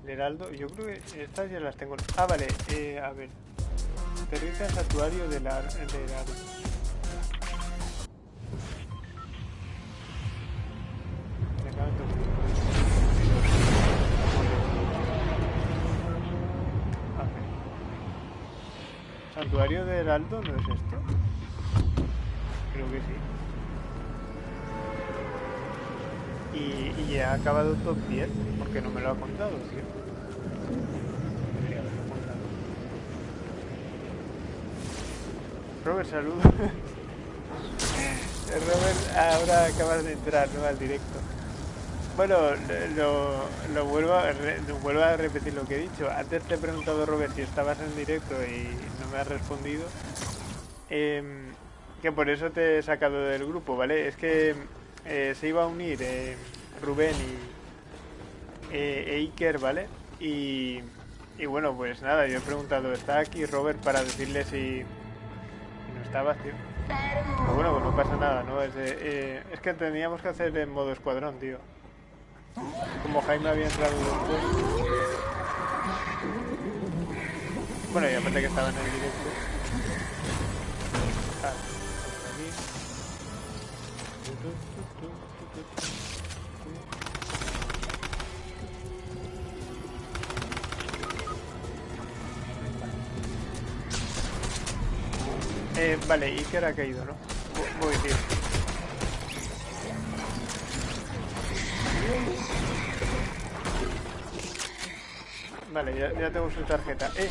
de Heraldo. Yo creo que estas ya las tengo. Ah, vale, eh, a ver. Aterriza el santuario de, la, de Heraldo. ¿Santuario de Heraldo no es esto? Creo que sí. Y, y ha acabado top 10 porque no me lo ha contado, contado. Robert, saludos. Robert, ahora acabas de entrar ¿no? al directo. Bueno, lo, lo, vuelvo, a, vuelvo a repetir lo que he dicho. Antes te he preguntado, Robert, si estabas en directo y no me has respondido. Eh, que por eso te he sacado del grupo, ¿vale? Es que eh, se iba a unir eh, Rubén y eh, e ¿vale? Y, y, bueno, pues nada, yo he preguntado, ¿está aquí Robert para decirle si, no estabas, tío? Pero bueno, pues no pasa nada, ¿no? Es, de, es que teníamos que hacer en modo escuadrón, tío. Como Jaime había entrado después. Bueno, y aparte que estaba en el directo. Eh, vale, Iker ha caído, ¿no? Voy, tío. Vale, ya, ya tengo su tarjeta. ¡Eh!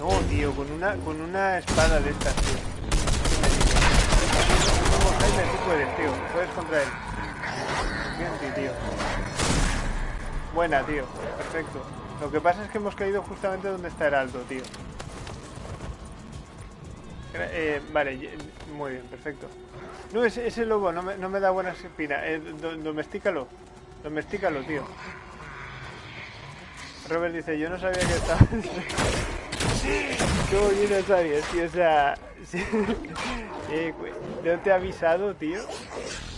No, tío, con una, con una espada de estas, tío. Como Jaime, tú puedes, tío. Puedes contra él. Buena, tío. Perfecto. Lo que pasa es que hemos caído justamente donde está Heraldo, tío. Eh, vale, muy bien, perfecto. No, ese, ese lobo no me, no me da buenas espinas. Eh, do, domestícalo. Domestícalo, tío. Robert dice, yo no sabía que estaba... ¿Cómo yo no sabía, tío? O sea... eh, no te he avisado, tío.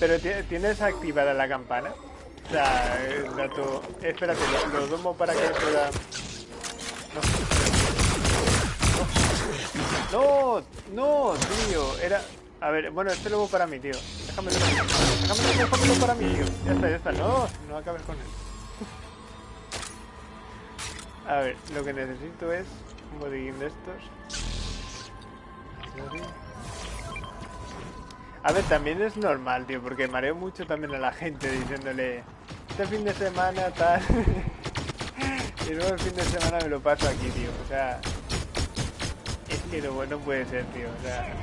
Pero tienes activada la campana. O sea, el dato... Espérate, lo, lo domo para que pueda... No. no, no, tío. Era... A ver, bueno, este lobo para mí, tío. Déjame Déjamelo, déjamelo para mí, tío. Ya está, ya está. No, no acabes con él. A ver, lo que necesito es un bodeguín de estos. A ver, también es normal, tío, porque mareo mucho también a la gente diciéndole este fin de semana tal. y luego el fin de semana me lo paso aquí, tío. O sea, es que lo bueno puede ser, tío. O sea,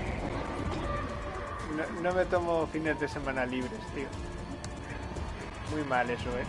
no, no me tomo fines de semana libres, tío. Muy mal eso, eh.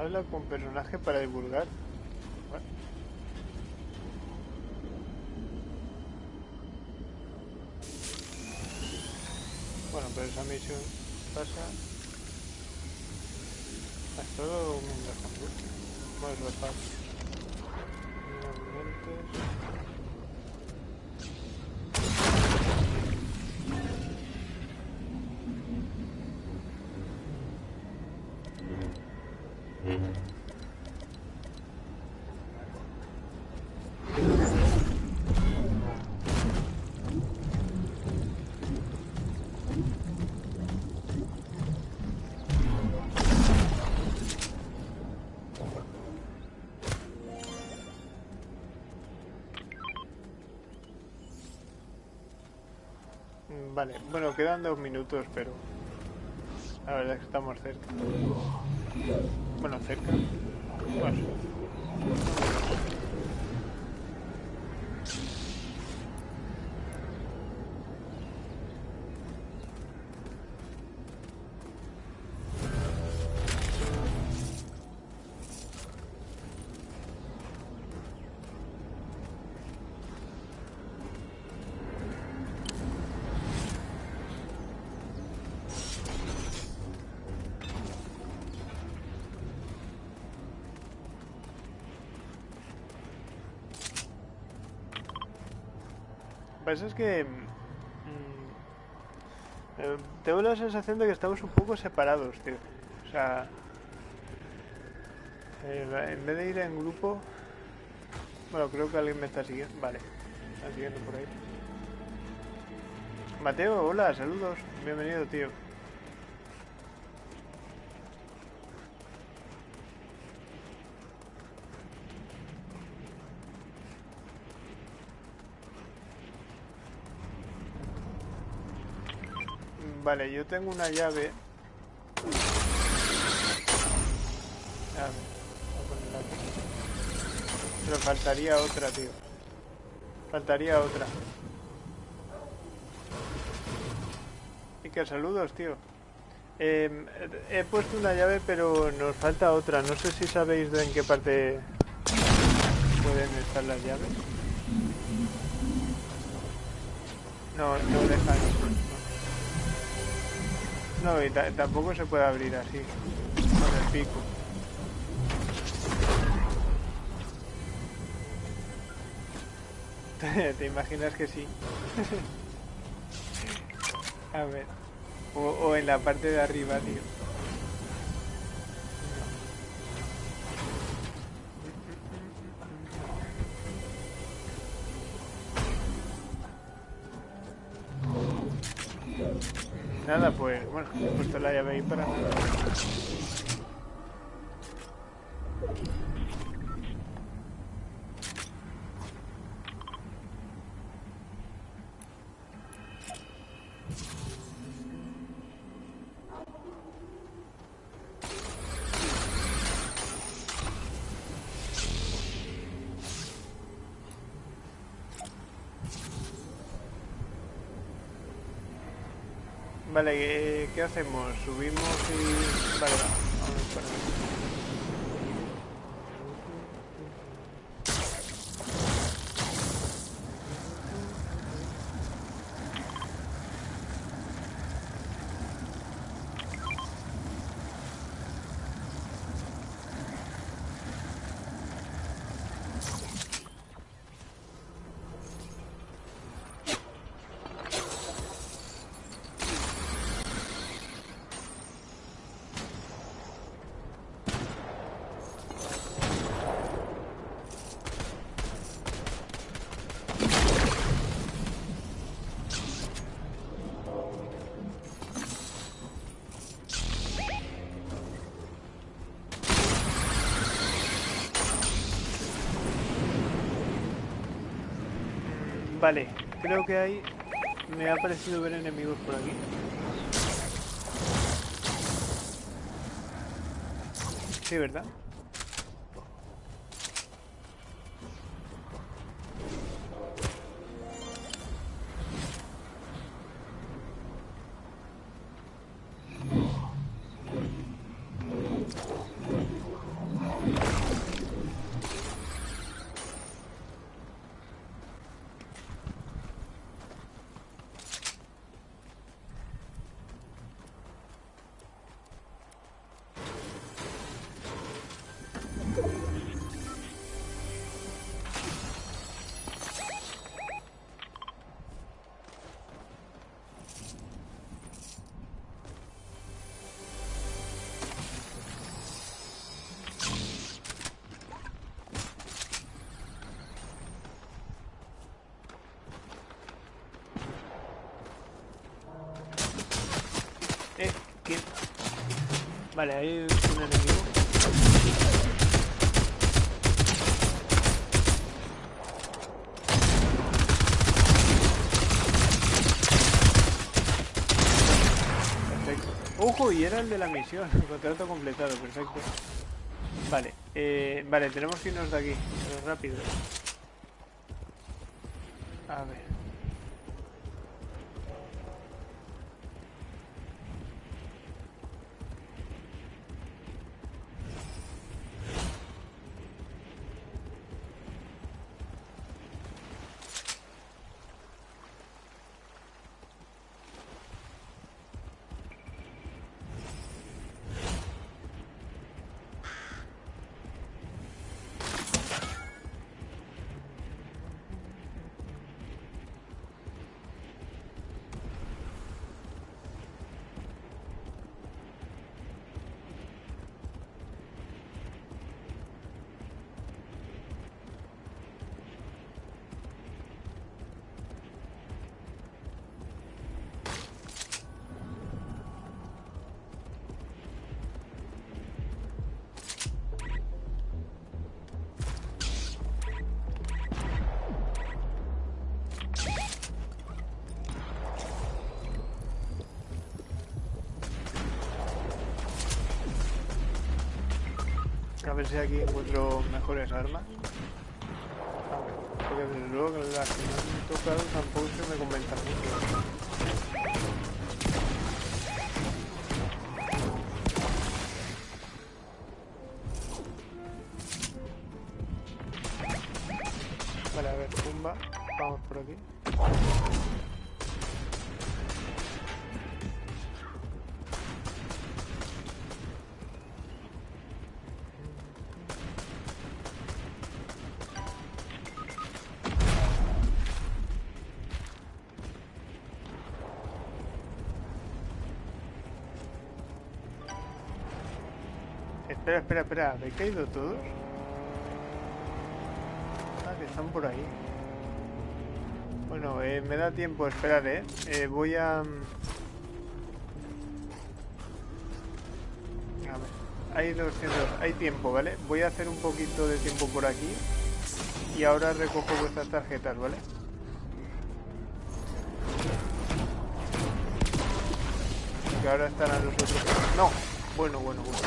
Habla con personaje para divulgar. Bueno, pero esa misión pasa. Es todo un mundo Bueno, es Vale, bueno, quedan dos minutos, pero la verdad es que estamos cerca. Bueno, cerca. Bueno. Pasa es que... Mm, eh, tengo la sensación de que estamos un poco separados, tío. O sea... Eh, en vez de ir en grupo... Bueno, creo que alguien me está siguiendo. Vale, está siguiendo por ahí. Mateo, hola, saludos. Bienvenido, tío. Vale, yo tengo una llave. A ver, voy a ponerla aquí. Pero faltaría otra, tío. Faltaría otra. Y que saludos, tío. Eh, he puesto una llave, pero nos falta otra. No sé si sabéis de en qué parte pueden estar las llaves. No, no dejan. No, y ta- tampoco se puede abrir así, con el pico. ¿Te imaginas que sí? A ver. O en la parte de arriba, tío. He puesto la llave ahí para nada. Vale, ¿qué, hacemos? ¿Subimos y...? Vale, va, vamos para allá. Vale, creo que hay... Me ha parecido ver enemigos por aquí. Sí, ¿verdad? Vale, hay un enemigo. Perfecto. Ojo, y era el de la misión. Contrato completado, perfecto. Vale, eh, vale, tenemos que irnos de aquí, rápido. A ver. Ver si aquí encuentro mejores armas. Porque desde luego que las que me han tocado tampoco se me comentan mucho. Espera, espera, espera. ¿Habéis caído todos? Ah, que están por ahí. Bueno, eh, me da tiempo, esperar, ¿eh? Eh, voy a... mm, A ver, hay 200, hay tiempo, ¿vale? Voy a hacer un poquito de tiempo por aquí y ahora recojo vuestras tarjetas, ¿vale? Que ahora estarán los otros. No, bueno, bueno, bueno.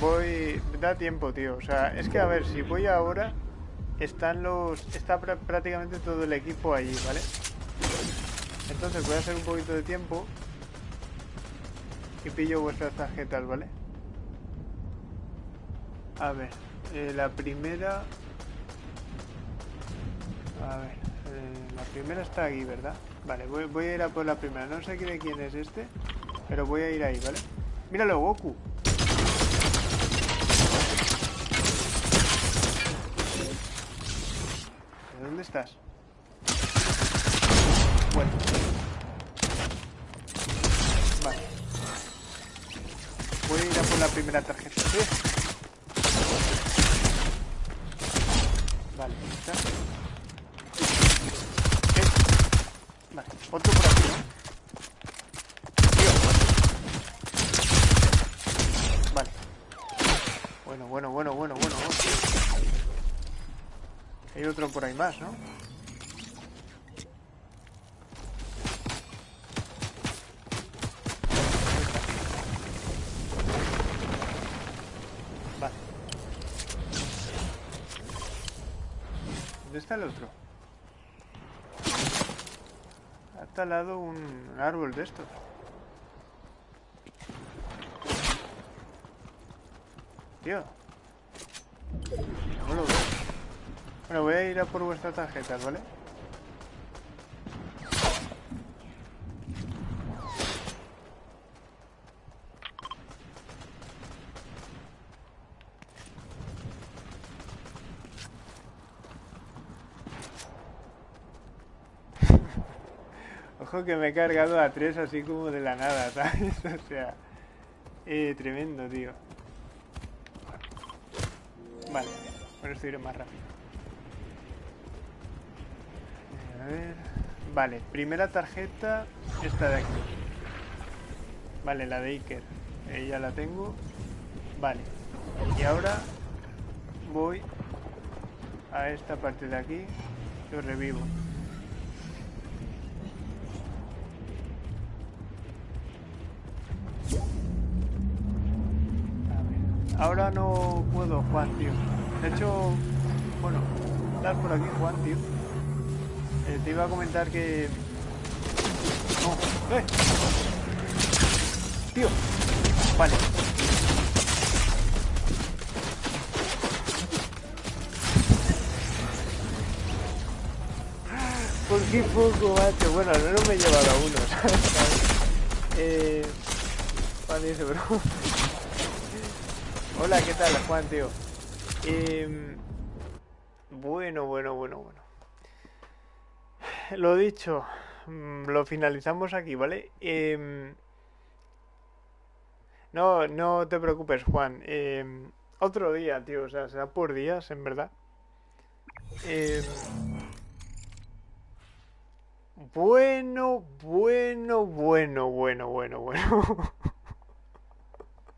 Voy. Da tiempo, tío. O sea, es que a ver, si voy ahora, están los. Está prá- prácticamente todo el equipo allí, ¿vale? Entonces voy a hacer un poquito de tiempo. Y pillo vuestras tarjetas, ¿vale? A ver, eh, la primera. A ver, eh, la primera está aquí, ¿verdad? Vale, voy, voy a ir a por la primera. No sé quién es este, pero voy a ir ahí, ¿vale? Míralo, Goku. ¿De dónde estás? Bueno. Vale. Voy a ir a por la primera tarjeta. ¿sí? Vale, está. Vale, otro por aquí, ¿no? Tío. Vale. Bueno, bueno, bueno, bueno, bueno. bueno. Hay otro por ahí más, ¿no? Otro? Ha talado un árbol de estos. Tío. No lo veo. Bueno, voy a ir a por vuestras tarjetas, ¿vale? Que me he cargado a tres así como de la nada, ¿sabes? O sea, eh, tremendo, tío. Vale, con esto iré más rápido. A ver. Vale, primera tarjeta, esta de aquí. Vale, la de Iker. Eh, ya la tengo. Vale. Y ahora voy a esta parte de aquí. Yo revivo. Ahora no puedo, Juan, tío. De hecho, bueno, estás por aquí, Juan, tío. Eh, te iba a comentar que... No, ¡eh! Tío. Vale. ¿Por qué poco, macho? Bueno, no me he llevado a uno, ¿sabes? Eh... Juan dice, bro. Hola, ¿qué tal, Juan, tío? Em, bueno, bueno, bueno, bueno. Lo dicho, mm, lo finalizamos aquí, ¿vale? Em, no, no te preocupes, Juan. Em, otro día, tío, o sea, será por días, en verdad. Bueno, bueno, bueno, bueno, bueno, bueno.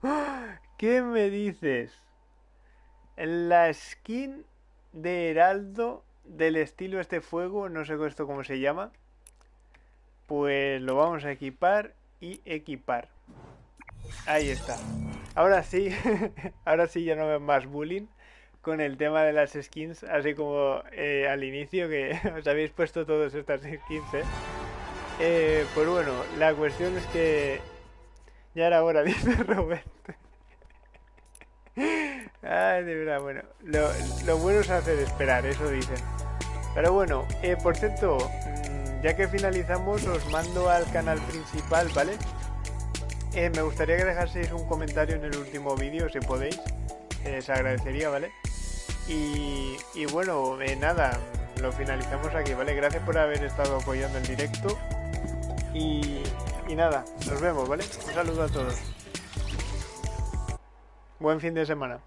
¿Qué me dices? La skin de Heraldo del estilo este fuego, no sé esto cómo se llama. Pues lo vamos a equipar y equipar. Ahí está. Ahora sí, ahora sí ya no veo más bullying con el tema de las skins, así como eh, al inicio que os habéis puesto todas estas skins, ¿eh? ¿eh? Pues bueno, la cuestión es que ya era hora, dice Robert. Ay, de verdad, bueno, lo, lo, bueno es hacer esperar, eso dicen. Pero bueno, eh, por cierto, mm, ya que finalizamos, os mando al canal principal, ¿vale? Eh, me gustaría que dejaseis un comentario en el último vídeo, si podéis. Eh, se agradecería, ¿vale? Y, bueno, eh, nada, lo finalizamos aquí, ¿vale? Gracias por haber estado apoyando el directo. Y, y nada, nos vemos, ¿vale? Un saludo a todos. Buen fin de semana.